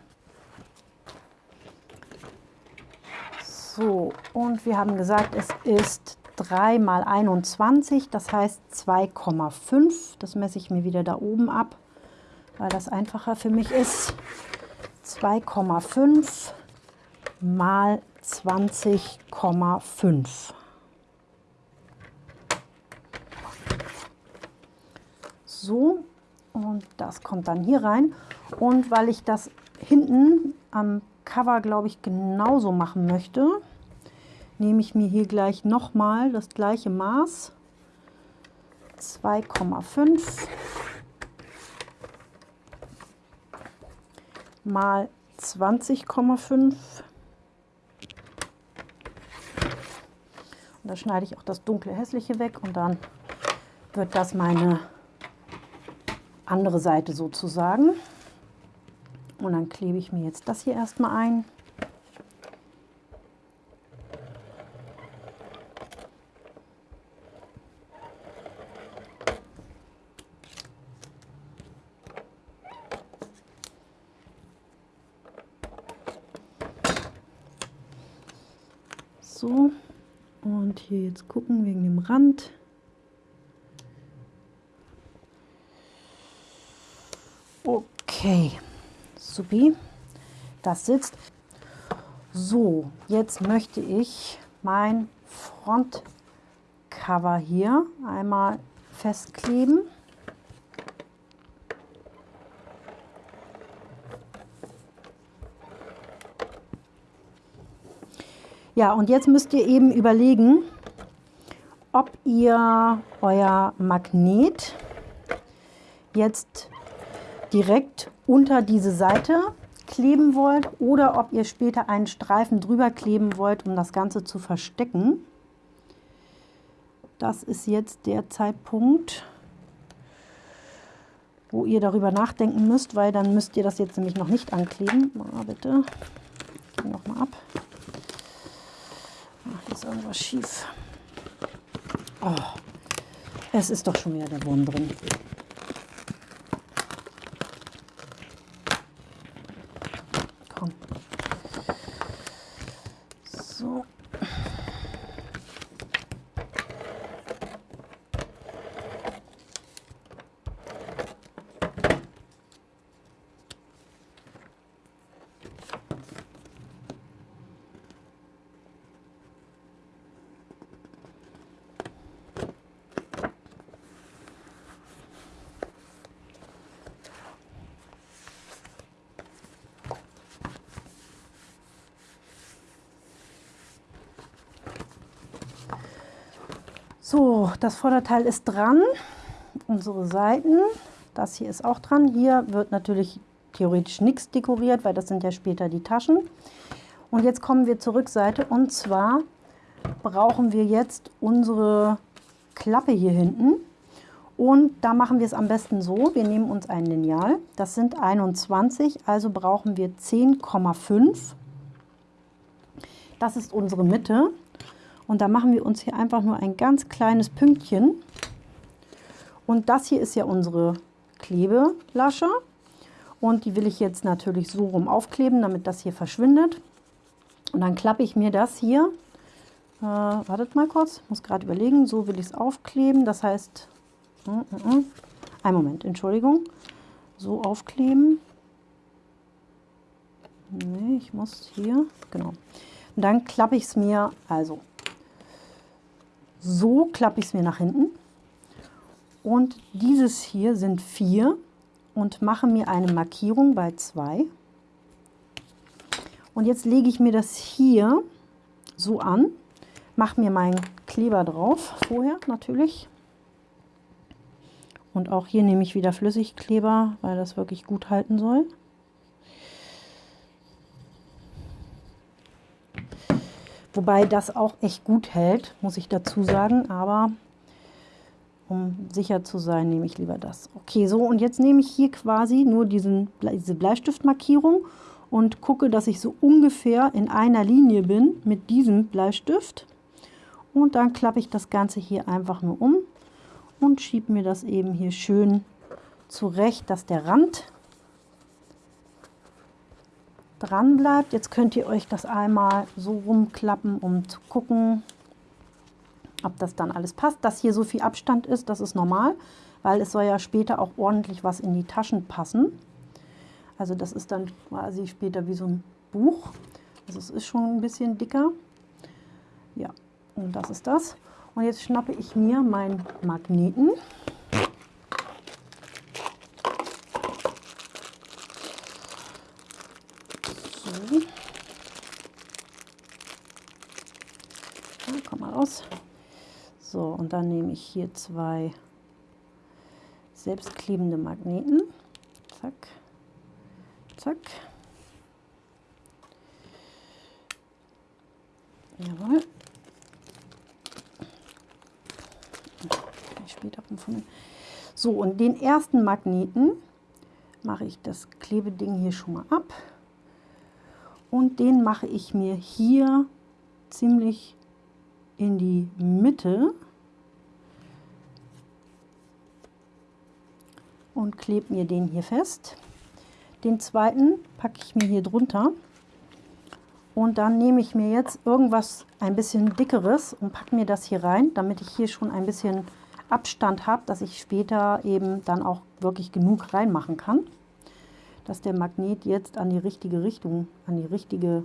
So, und wir haben gesagt, es ist 3 mal 21, das heißt 2,5. Das messe ich mir wieder da oben ab, weil das einfacher für mich ist. 2,5 mal 20,5. So, und das kommt dann hier rein. Und weil ich das hinten am Cover, glaube ich, genauso machen möchte, nehme ich mir hier gleich nochmal das gleiche Maß. 2,5 mal 20,5 Und da schneide ich auch das dunkle hässliche weg und dann wird das meine andere Seite sozusagen. Und dann klebe ich mir jetzt das hier erstmal ein. So. Und hier jetzt gucken wegen dem Rand. Okay, supi, das sitzt. So, jetzt möchte ich mein Frontcover hier einmal festkleben. Ja, und jetzt müsst ihr eben überlegen, ob ihr euer Magnet jetzt direkt unter diese Seite kleben wollt oder ob ihr später einen Streifen drüber kleben wollt, um das Ganze zu verstecken. Das ist jetzt der Zeitpunkt, wo ihr darüber nachdenken müsst, weil dann müsst ihr das jetzt nämlich noch nicht ankleben. Mal bitte, geh noch mal ab. Ach, hier ist irgendwas schief. Oh, es ist doch schon wieder der Wurm drin. Komm. So. So, das Vorderteil ist dran. Unsere Seiten, das hier ist auch dran. Hier wird natürlich theoretisch nichts dekoriert, weil das sind ja später die Taschen. Und jetzt kommen wir zur Rückseite und zwar brauchen wir jetzt unsere Klappe hier hinten. Und da machen wir es am besten so, wir nehmen uns ein Lineal, das sind 21, also brauchen wir 10,5. Das ist unsere Mitte. Und da machen wir uns hier einfach nur ein ganz kleines Pünktchen. Und das hier ist ja unsere Klebelasche. Und die will ich jetzt natürlich so rum aufkleben, damit das hier verschwindet. Und dann klappe ich mir das hier, Äh, wartet mal kurz, muss gerade überlegen. So will ich es aufkleben. Das heißt, mm, mm. ein Moment, Entschuldigung. So aufkleben. Nee, ich muss hier, genau. Und dann klappe ich es mir, also so klappe ich es mir nach hinten. Und dieses hier sind vier und mache mir eine Markierung bei zwei. Und jetzt lege ich mir das hier so an, mache mir meinen Kleber drauf, vorher natürlich. Und auch hier nehme ich wieder Flüssigkleber, weil das wirklich gut halten soll. Wobei das auch echt gut hält, muss ich dazu sagen. Aber um sicher zu sein, nehme ich lieber das. Okay, so und jetzt nehme ich hier quasi nur diesen, diese Bleistiftmarkierung und gucke, dass ich so ungefähr in einer Linie bin mit diesem Bleistift. Und dann klappe ich das Ganze hier einfach nur um und schiebe mir das eben hier schön zurecht, dass der Rand dran bleibt. Jetzt könnt ihr euch das einmal so rumklappen, um zu gucken, ob das dann alles passt. Dass hier so viel Abstand ist, das ist normal, weil es soll ja später auch ordentlich was in die Taschen passen. Also das ist dann quasi später wie so ein Buch. Also es ist schon ein bisschen dicker. Ja, und das ist das. Und jetzt schnappe ich mir meinen Magneten. So, und dann nehme ich hier zwei selbstklebende Magneten. Zack, zack. Jawohl. Später rumfummeln. So, und den ersten Magneten mache ich das Klebeding hier schon mal ab. Und den mache ich mir hier ziemlich in die Mitte und klebe mir den hier fest. Den zweiten packe ich mir hier drunter und dann nehme ich mir jetzt irgendwas ein bisschen dickeres und packe mir das hier rein, damit ich hier schon ein bisschen Abstand habe, dass ich später eben dann auch wirklich genug reinmachen kann, dass der Magnet jetzt an die richtige Richtung, an die richtige,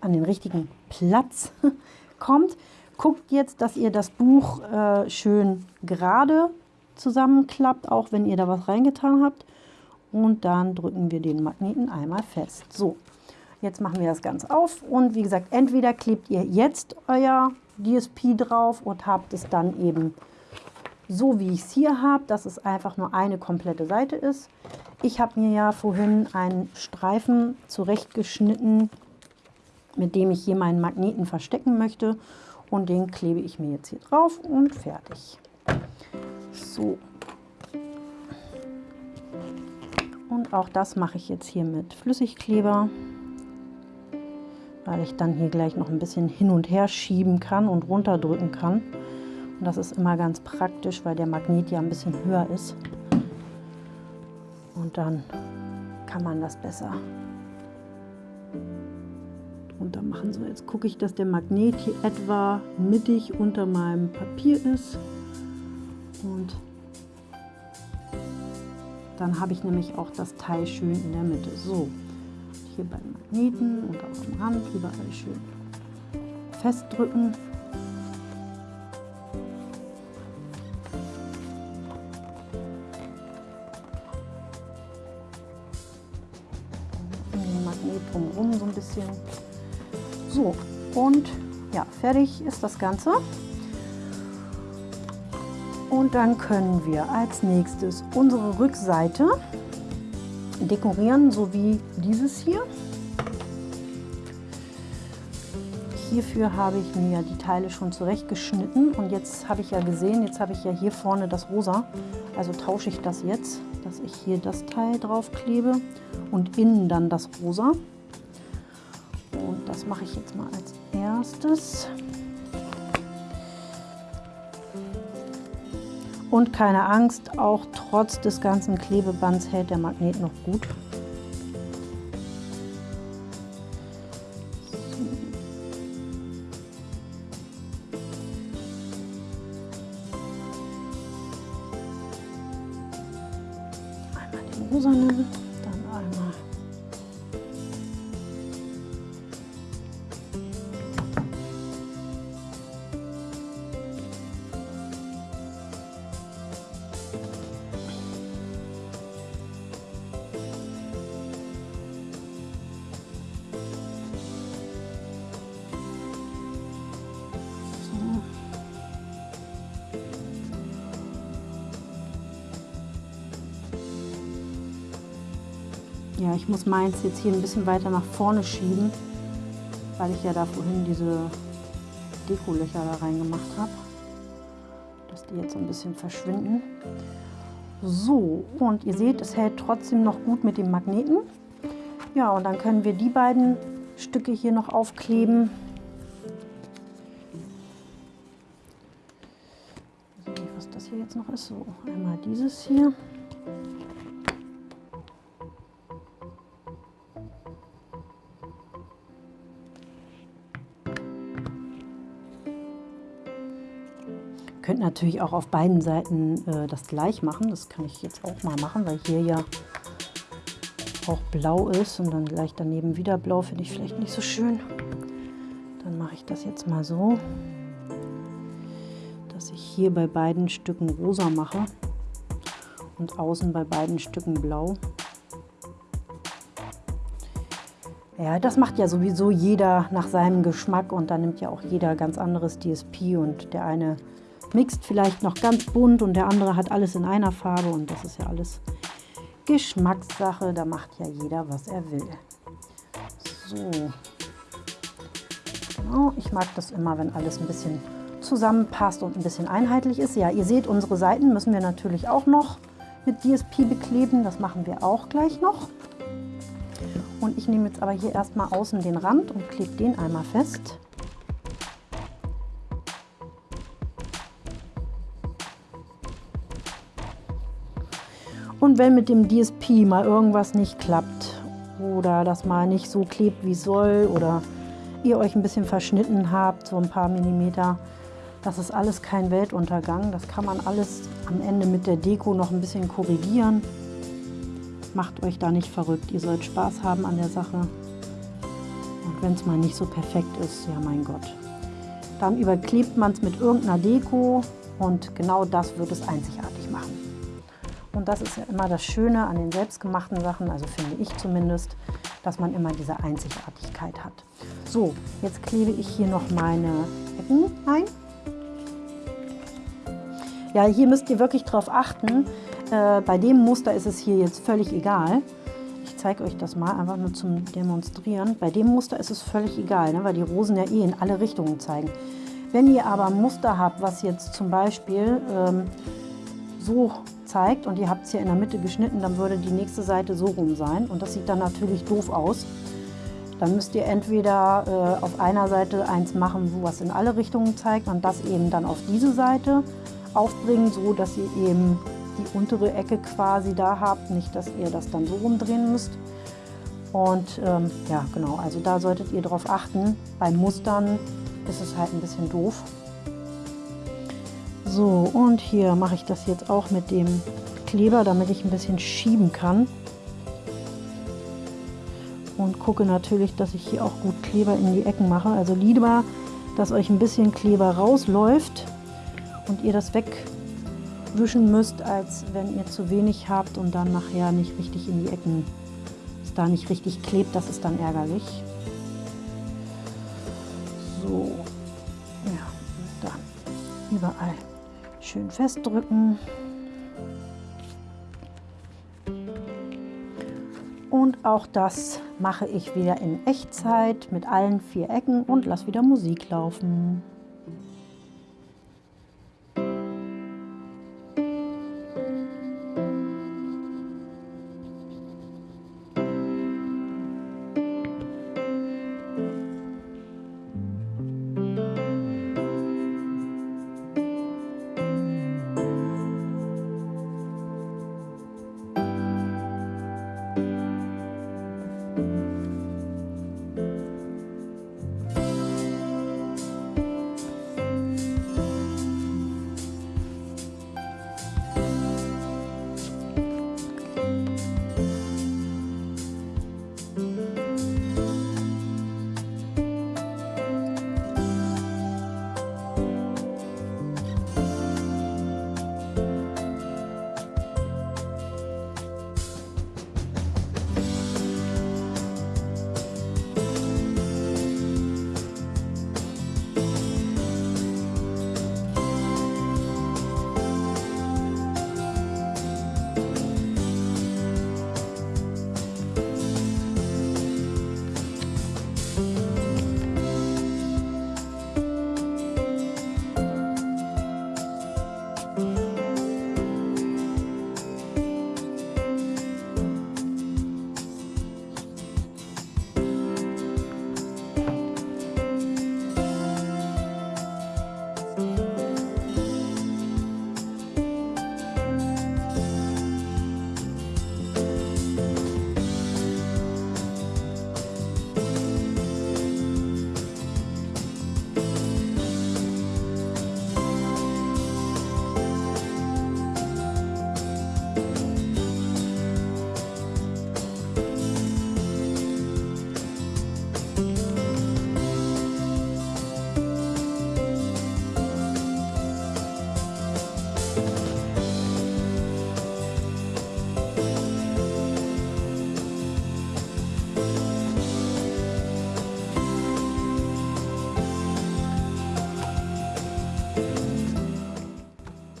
an den richtigen Platz kommt. Guckt jetzt, dass ihr das Buch äh, schön gerade zusammenklappt, auch wenn ihr da was reingetan habt. Und dann drücken wir den Magneten einmal fest. So, jetzt machen wir das Ganze auf. Und wie gesagt, entweder klebt ihr jetzt euer DSP drauf und habt es dann eben so, wie ich es hier habe, dass es einfach nur eine komplette Seite ist. Ich habe mir ja vorhin einen Streifen zurechtgeschnitten, mit dem ich hier meinen Magneten verstecken möchte. Und den klebe ich mir jetzt hier drauf und fertig. So. Und auch das mache ich jetzt hier mit Flüssigkleber, weil ich dann hier gleich noch ein bisschen hin und her schieben kann und runterdrücken kann. Und das ist immer ganz praktisch, weil der Magnet ja ein bisschen höher ist. Und dann kann man das besser drunter machen. So, jetzt gucke ich, dass der Magnet hier etwa mittig unter meinem Papier ist. Und dann habe ich nämlich auch das Teil schön in der Mitte. So, hier beim Magneten und auch am Rand überall schön festdrücken. Den so ein bisschen. So, und ja, fertig ist das Ganze. Und dann können wir als nächstes unsere Rückseite dekorieren, so wie dieses hier. Hierfür habe ich mir die Teile schon zurechtgeschnitten und jetzt habe ich ja gesehen, jetzt habe ich ja hier vorne das Rosa. Also tausche ich das jetzt, dass ich hier das Teil drauf klebe und innen dann das Rosa. Und das mache ich jetzt mal als erstes. Und keine Angst, auch trotz des ganzen Klebebands hält der Magnet noch gut. Muss meins jetzt hier ein bisschen weiter nach vorne schieben, weil ich ja da vorhin diese Dekolöcher da reingemacht habe. Dass die jetzt ein bisschen verschwinden. So, und ihr seht, es hält trotzdem noch gut mit dem Magneten. Ja, und dann können wir die beiden Stücke hier noch aufkleben. was das hier jetzt noch ist. So, einmal dieses hier. Könnt natürlich auch auf beiden Seiten äh, das gleich machen. Das kann ich jetzt auch mal machen, weil hier ja auch blau ist und dann gleich daneben wieder blau finde ich vielleicht nicht so schön. Dann mache ich das jetzt mal so, dass ich hier bei beiden Stücken rosa mache und außen bei beiden Stücken blau. Ja, das macht ja sowieso jeder nach seinem Geschmack und da nimmt ja auch jeder ganz anderes DSP und der eine mixt vielleicht noch ganz bunt und der andere hat alles in einer Farbe und das ist ja alles Geschmackssache. Da macht ja jeder, was er will. So. Genau, ich mag das immer, wenn alles ein bisschen zusammenpasst und ein bisschen einheitlich ist. Ja, ihr seht, unsere Seiten müssen wir natürlich auch noch mit DSP bekleben. Das machen wir auch gleich noch. Und ich nehme jetzt aber hier erstmal außen den Rand und klebe den einmal fest. Wenn mit dem DSP mal irgendwas nicht klappt oder das mal nicht so klebt, wie soll oder ihr euch ein bisschen verschnitten habt, so ein paar Millimeter, das ist alles kein Weltuntergang. Das kann man alles am Ende mit der Deko noch ein bisschen korrigieren. Macht euch da nicht verrückt. Ihr sollt Spaß haben an der Sache. Und wenn es mal nicht so perfekt ist, ja mein Gott. Dann überklebt man es mit irgendeiner Deko und genau das wird es einzigartig machen. Und das ist ja immer das Schöne an den selbstgemachten Sachen, also finde ich zumindest, dass man immer diese Einzigartigkeit hat. So, jetzt klebe ich hier noch meine Ecken ein. Ja, hier müsst ihr wirklich drauf achten. Äh, bei dem Muster ist es hier jetzt völlig egal. Ich zeige euch das mal einfach nur zum Demonstrieren. Bei dem Muster ist es völlig egal, ne, weil die Rosen ja eh in alle Richtungen zeigen. Wenn ihr aber ein Muster habt, was jetzt zum Beispiel ähm, so zeigt und ihr habt es hier in der Mitte geschnitten, dann würde die nächste Seite so rum sein und das sieht dann natürlich doof aus. Dann müsst ihr entweder äh, auf einer Seite eins machen, wo was in alle Richtungen zeigt und das eben dann auf diese Seite aufbringen, so dass ihr eben die untere Ecke quasi da habt, nicht dass ihr das dann so rumdrehen müsst. Und ähm, ja, genau, also da solltet ihr darauf achten. Bei Mustern ist es halt ein bisschen doof. So, und hier mache ich das jetzt auch mit dem Kleber, damit ich ein bisschen schieben kann. Und gucke natürlich, dass ich hier auch gut Kleber in die Ecken mache. Also lieber, dass euch ein bisschen Kleber rausläuft und ihr das wegwischen müsst, als wenn ihr zu wenig habt und dann nachher nicht richtig in die Ecken, es da nicht richtig klebt. Das ist dann ärgerlich. So, ja, dann überall schön festdrücken. Und auch das mache ich wieder in Echtzeit mit allen vier Ecken und lasse wieder Musik laufen.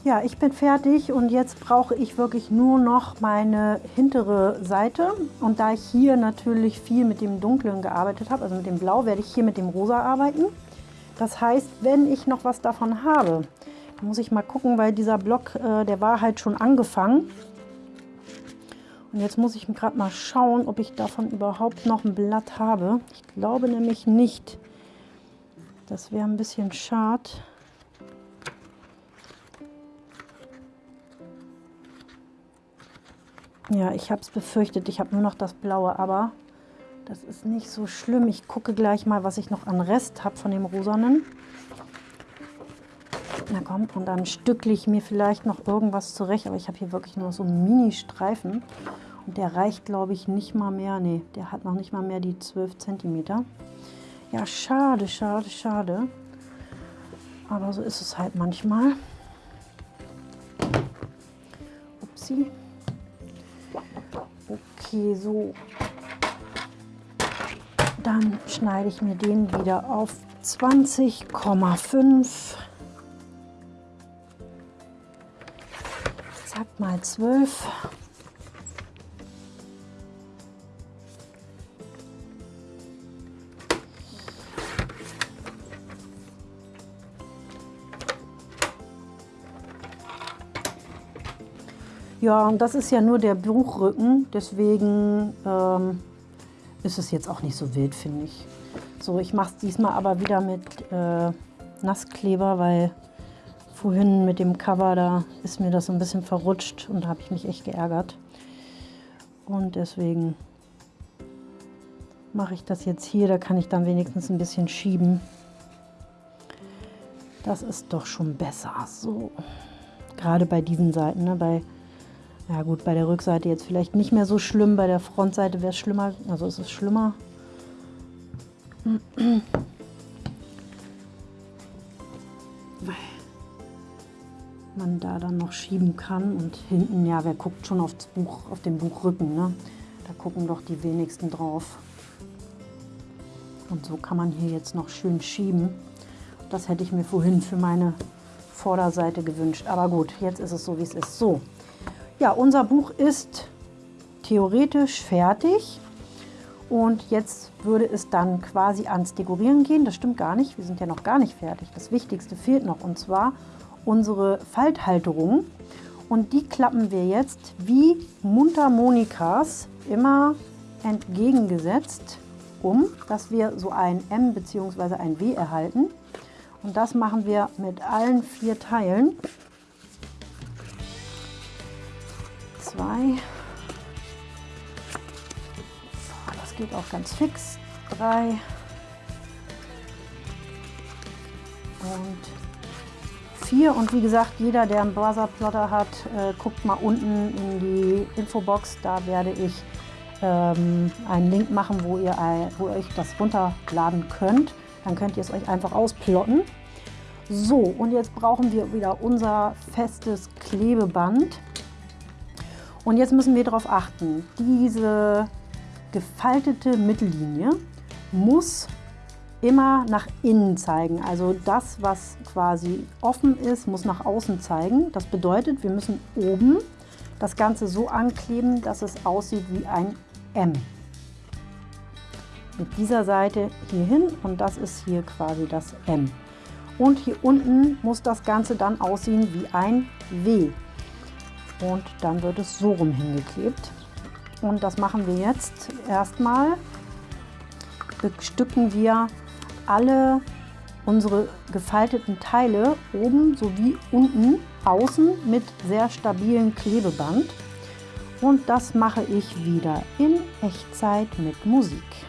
Ja, ich bin fertig und jetzt brauche ich wirklich nur noch meine hintere Seite. Und da ich hier natürlich viel mit dem Dunklen gearbeitet habe, also mit dem Blau, werde ich hier mit dem Rosa arbeiten. Das heißt, wenn ich noch was davon habe, muss ich mal gucken, weil dieser Block, äh, der war halt schon angefangen. Und jetzt muss ich gerade mal schauen, ob ich davon überhaupt noch ein Blatt habe. Ich glaube nämlich nicht. Das wäre ein bisschen schade. Ja, ich habe es befürchtet. Ich habe nur noch das Blaue, aber das ist nicht so schlimm. Ich gucke gleich mal, was ich noch an Rest habe von dem Rosanen. Na komm, und dann stückle ich mir vielleicht noch irgendwas zurecht. Aber ich habe hier wirklich nur so einen Mini-Streifen. Und der reicht, glaube ich, nicht mal mehr. Nee, der hat noch nicht mal mehr die 12 cm. Ja, schade, schade, schade. Aber so ist es halt manchmal. Upsi. Okay, so. Dann schneide ich mir den wieder auf 20,5. Zack mal 12. Ja, und das ist ja nur der Buchrücken, deswegen ähm, ist es jetzt auch nicht so wild, finde ich. So, ich mache es diesmal aber wieder mit äh, Nasskleber, weil vorhin mit dem Cover, da ist mir das ein bisschen verrutscht und habe ich mich echt geärgert. Und deswegen mache ich das jetzt hier, da kann ich dann wenigstens ein bisschen schieben. Das ist doch schon besser. So, gerade bei diesen Seiten, ne, bei ja gut, bei der Rückseite jetzt vielleicht nicht mehr so schlimm, bei der Frontseite wäre es schlimmer, also es ist schlimmer. Weil man da dann noch schieben kann und hinten, ja, wer guckt schon aufs Buch, auf den Buchrücken, ne? Da gucken doch die wenigsten drauf. Und so kann man hier jetzt noch schön schieben. Das hätte ich mir vorhin für meine Vorderseite gewünscht. Aber gut, jetzt ist es so, wie es ist. So, ja, unser Buch ist theoretisch fertig und jetzt würde es dann quasi ans Dekorieren gehen. Das stimmt gar nicht, wir sind ja noch gar nicht fertig. Das Wichtigste fehlt noch und zwar unsere Falthalterung. Und die klappen wir jetzt wie Mundharmonikas immer entgegengesetzt um, dass wir so ein M bzw. ein W erhalten. Und das machen wir mit allen vier Teilen. Zwei. Das geht auch ganz fix. Drei. Und vier. Und wie gesagt, jeder, der einen Browser-Plotter hat, äh, guckt mal unten in die Infobox. Da werde ich ähm, einen Link machen, wo ihr, wo ihr euch das runterladen könnt. Dann könnt ihr es euch einfach ausplotten. So, und jetzt brauchen wir wieder unser festes Klebeband. Und jetzt müssen wir darauf achten, diese gefaltete Mittellinie muss immer nach innen zeigen. Also das, was quasi offen ist, muss nach außen zeigen. Das bedeutet, wir müssen oben das Ganze so ankleben, dass es aussieht wie ein M. Mit dieser Seite hier hin und das ist hier quasi das M. Und hier unten muss das Ganze dann aussehen wie ein W und dann wird es so rum hingeklebt. Und das machen wir jetzt erstmal. Bestücken wir alle unsere gefalteten Teile oben sowie unten außen mit sehr stabilen Klebeband. Und das mache ich wieder in Echtzeit mit Musik.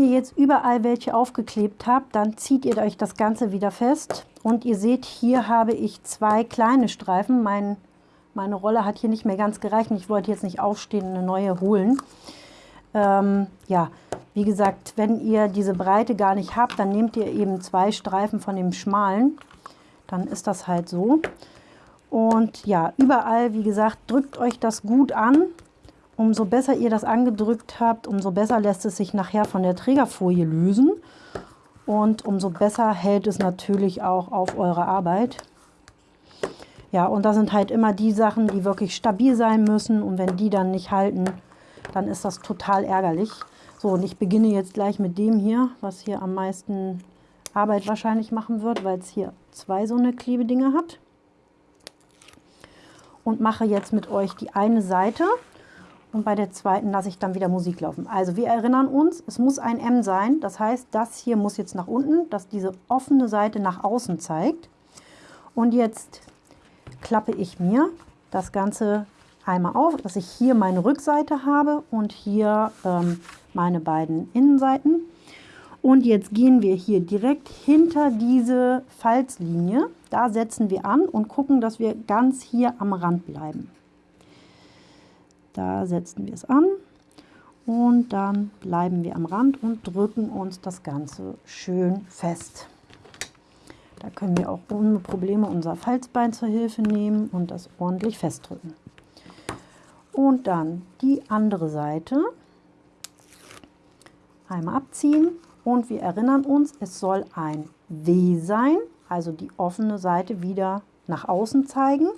Ihr jetzt überall welche aufgeklebt habt, dann zieht ihr euch das Ganze wieder fest. Und ihr seht, hier habe ich zwei kleine Streifen. Mein, meine Rolle hat hier nicht mehr ganz gereicht. Ich wollte jetzt nicht aufstehen und eine neue holen. Ähm, ja, wie gesagt, wenn ihr diese Breite gar nicht habt, dann nehmt ihr eben zwei Streifen von dem schmalen. Dann ist das halt so. Und ja, überall, wie gesagt, drückt euch das gut an. Umso besser ihr das angedrückt habt, umso besser lässt es sich nachher von der Trägerfolie lösen. Und umso besser hält es natürlich auch auf eure Arbeit. Ja, und da sind halt immer die Sachen, die wirklich stabil sein müssen. Und wenn die dann nicht halten, dann ist das total ärgerlich. So, und ich beginne jetzt gleich mit dem hier, was hier am meisten Arbeit wahrscheinlich machen wird, weil es hier zwei so eine Klebedinger hat. Und mache jetzt mit euch die eine Seite und bei der zweiten lasse ich dann wieder Musik laufen. Also wir erinnern uns, es muss ein M sein. Das heißt, das hier muss jetzt nach unten, dass diese offene Seite nach außen zeigt. Und jetzt klappe ich mir das Ganze einmal auf, dass ich hier meine Rückseite habe und hier ähm, meine beiden Innenseiten. Und jetzt gehen wir hier direkt hinter diese Falzlinie. Da setzen wir an und gucken, dass wir ganz hier am Rand bleiben. Da setzen wir es an und dann bleiben wir am Rand und drücken uns das Ganze schön fest. Da können wir auch ohne Probleme unser Falzbein zur Hilfe nehmen und das ordentlich festdrücken. Und dann die andere Seite einmal abziehen und wir erinnern uns, es soll ein W sein, also die offene Seite wieder nach außen zeigen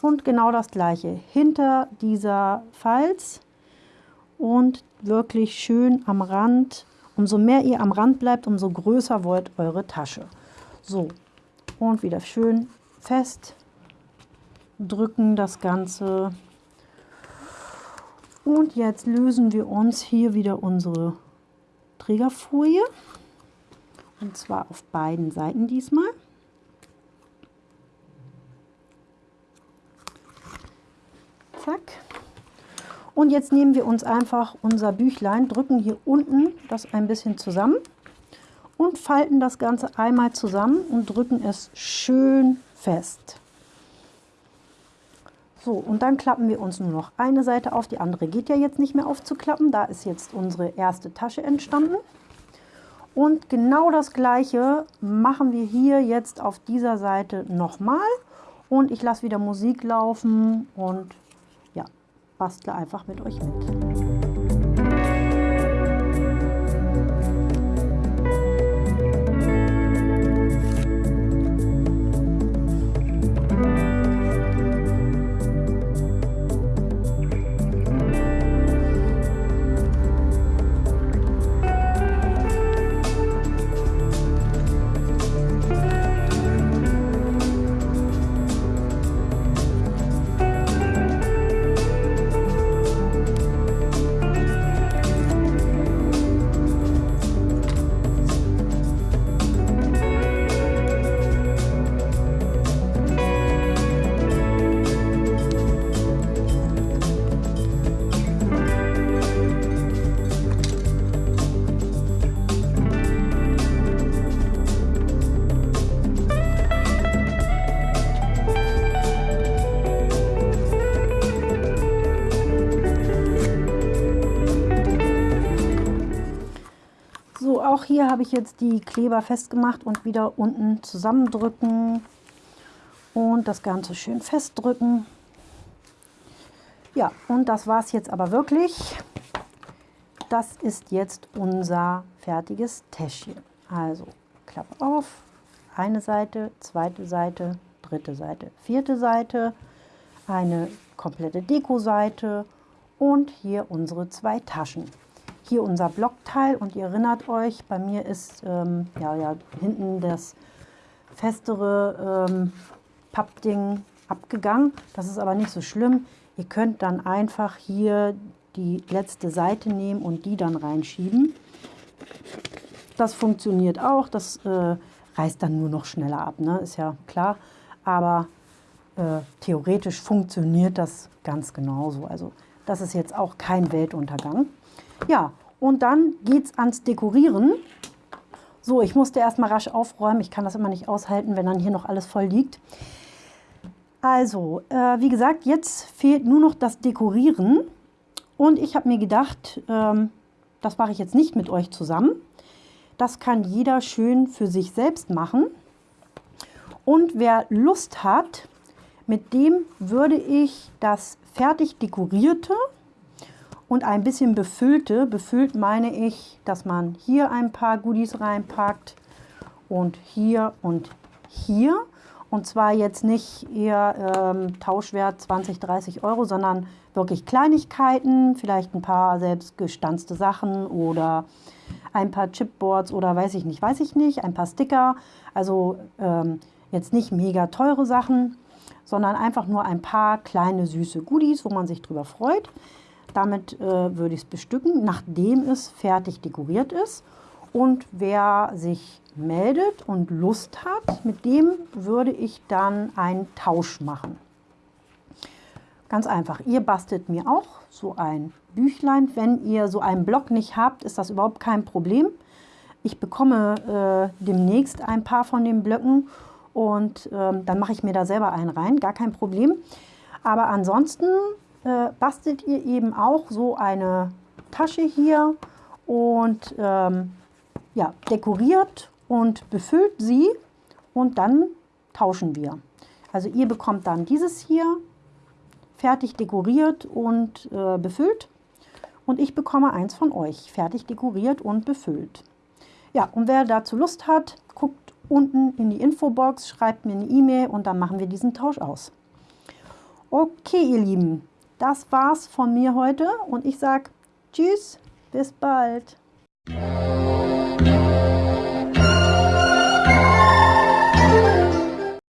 und genau das gleiche hinter dieser Falz und wirklich schön am Rand. Umso mehr ihr am Rand bleibt, umso größer wird eure Tasche. So, und wieder schön fest drücken das Ganze. Und jetzt lösen wir uns hier wieder unsere Trägerfolie. Und zwar auf beiden Seiten diesmal. Zack. Und jetzt nehmen wir uns einfach unser Büchlein, drücken hier unten das ein bisschen zusammen und falten das Ganze einmal zusammen und drücken es schön fest. So, und dann klappen wir uns nur noch eine Seite auf. Die andere geht ja jetzt nicht mehr aufzuklappen. Da ist jetzt unsere erste Tasche entstanden. Und genau das gleiche machen wir hier jetzt auf dieser Seite nochmal. Und ich lasse wieder Musik laufen und bastle einfach mit euch mit. Habe ich jetzt die Kleber festgemacht und wieder unten zusammendrücken und das Ganze schön festdrücken. Ja, und das war es jetzt aber wirklich. Das ist jetzt unser fertiges Täschchen. Also Klappe auf, eine Seite, zweite Seite, dritte Seite, vierte Seite, eine komplette Deko-Seite und hier unsere zwei Taschen hier unser Blockteil und ihr erinnert euch, bei mir ist ähm, ja, ja, hinten das festere ähm, Pappding abgegangen. Das ist aber nicht so schlimm. Ihr könnt dann einfach hier die letzte Seite nehmen und die dann reinschieben. Das funktioniert auch. Das äh, reißt dann nur noch schneller ab, ne? ist ja klar. Aber äh, theoretisch funktioniert das ganz genauso. Also das ist jetzt auch kein Weltuntergang. Ja, Und dann geht es ans Dekorieren. So, ich musste erstmal rasch aufräumen. Ich kann das immer nicht aushalten, wenn dann hier noch alles voll liegt. Also, äh, wie gesagt, jetzt fehlt nur noch das Dekorieren. Und ich habe mir gedacht, ähm, das mache ich jetzt nicht mit euch zusammen. Das kann jeder schön für sich selbst machen. Und wer Lust hat, mit dem würde ich das fertig dekorierte und ein bisschen befüllte, befüllt meine ich, dass man hier ein paar Goodies reinpackt und hier und hier. Und zwar jetzt nicht eher ähm, Tauschwert 20, 30 Euro, sondern wirklich Kleinigkeiten, vielleicht ein paar selbstgestanzte Sachen oder ein paar Chipboards oder weiß ich nicht, weiß ich nicht, ein paar Sticker. Also ähm, jetzt nicht mega teure Sachen, sondern einfach nur ein paar kleine süße Goodies, wo man sich drüber freut. Damit äh, würde ich es bestücken, nachdem es fertig dekoriert ist. Und wer sich meldet und Lust hat, mit dem würde ich dann einen Tausch machen. Ganz einfach, ihr bastelt mir auch so ein Büchlein. Wenn ihr so einen Block nicht habt, ist das überhaupt kein Problem. Ich bekomme äh, demnächst ein paar von den Blöcken und ähm, dann mache ich mir da selber einen rein, gar kein Problem. Aber ansonsten äh, bastelt ihr eben auch so eine Tasche hier und ähm, ja, dekoriert und befüllt sie und dann tauschen wir. Also ihr bekommt dann dieses hier fertig dekoriert und äh, befüllt und ich bekomme eins von euch fertig dekoriert und befüllt. Ja, und wer dazu Lust hat, guckt unten in die Infobox, schreibt mir eine E-Mail und dann machen wir diesen Tausch aus. Okay, ihr Lieben, das war's von mir heute und ich sage Tschüss, bis bald.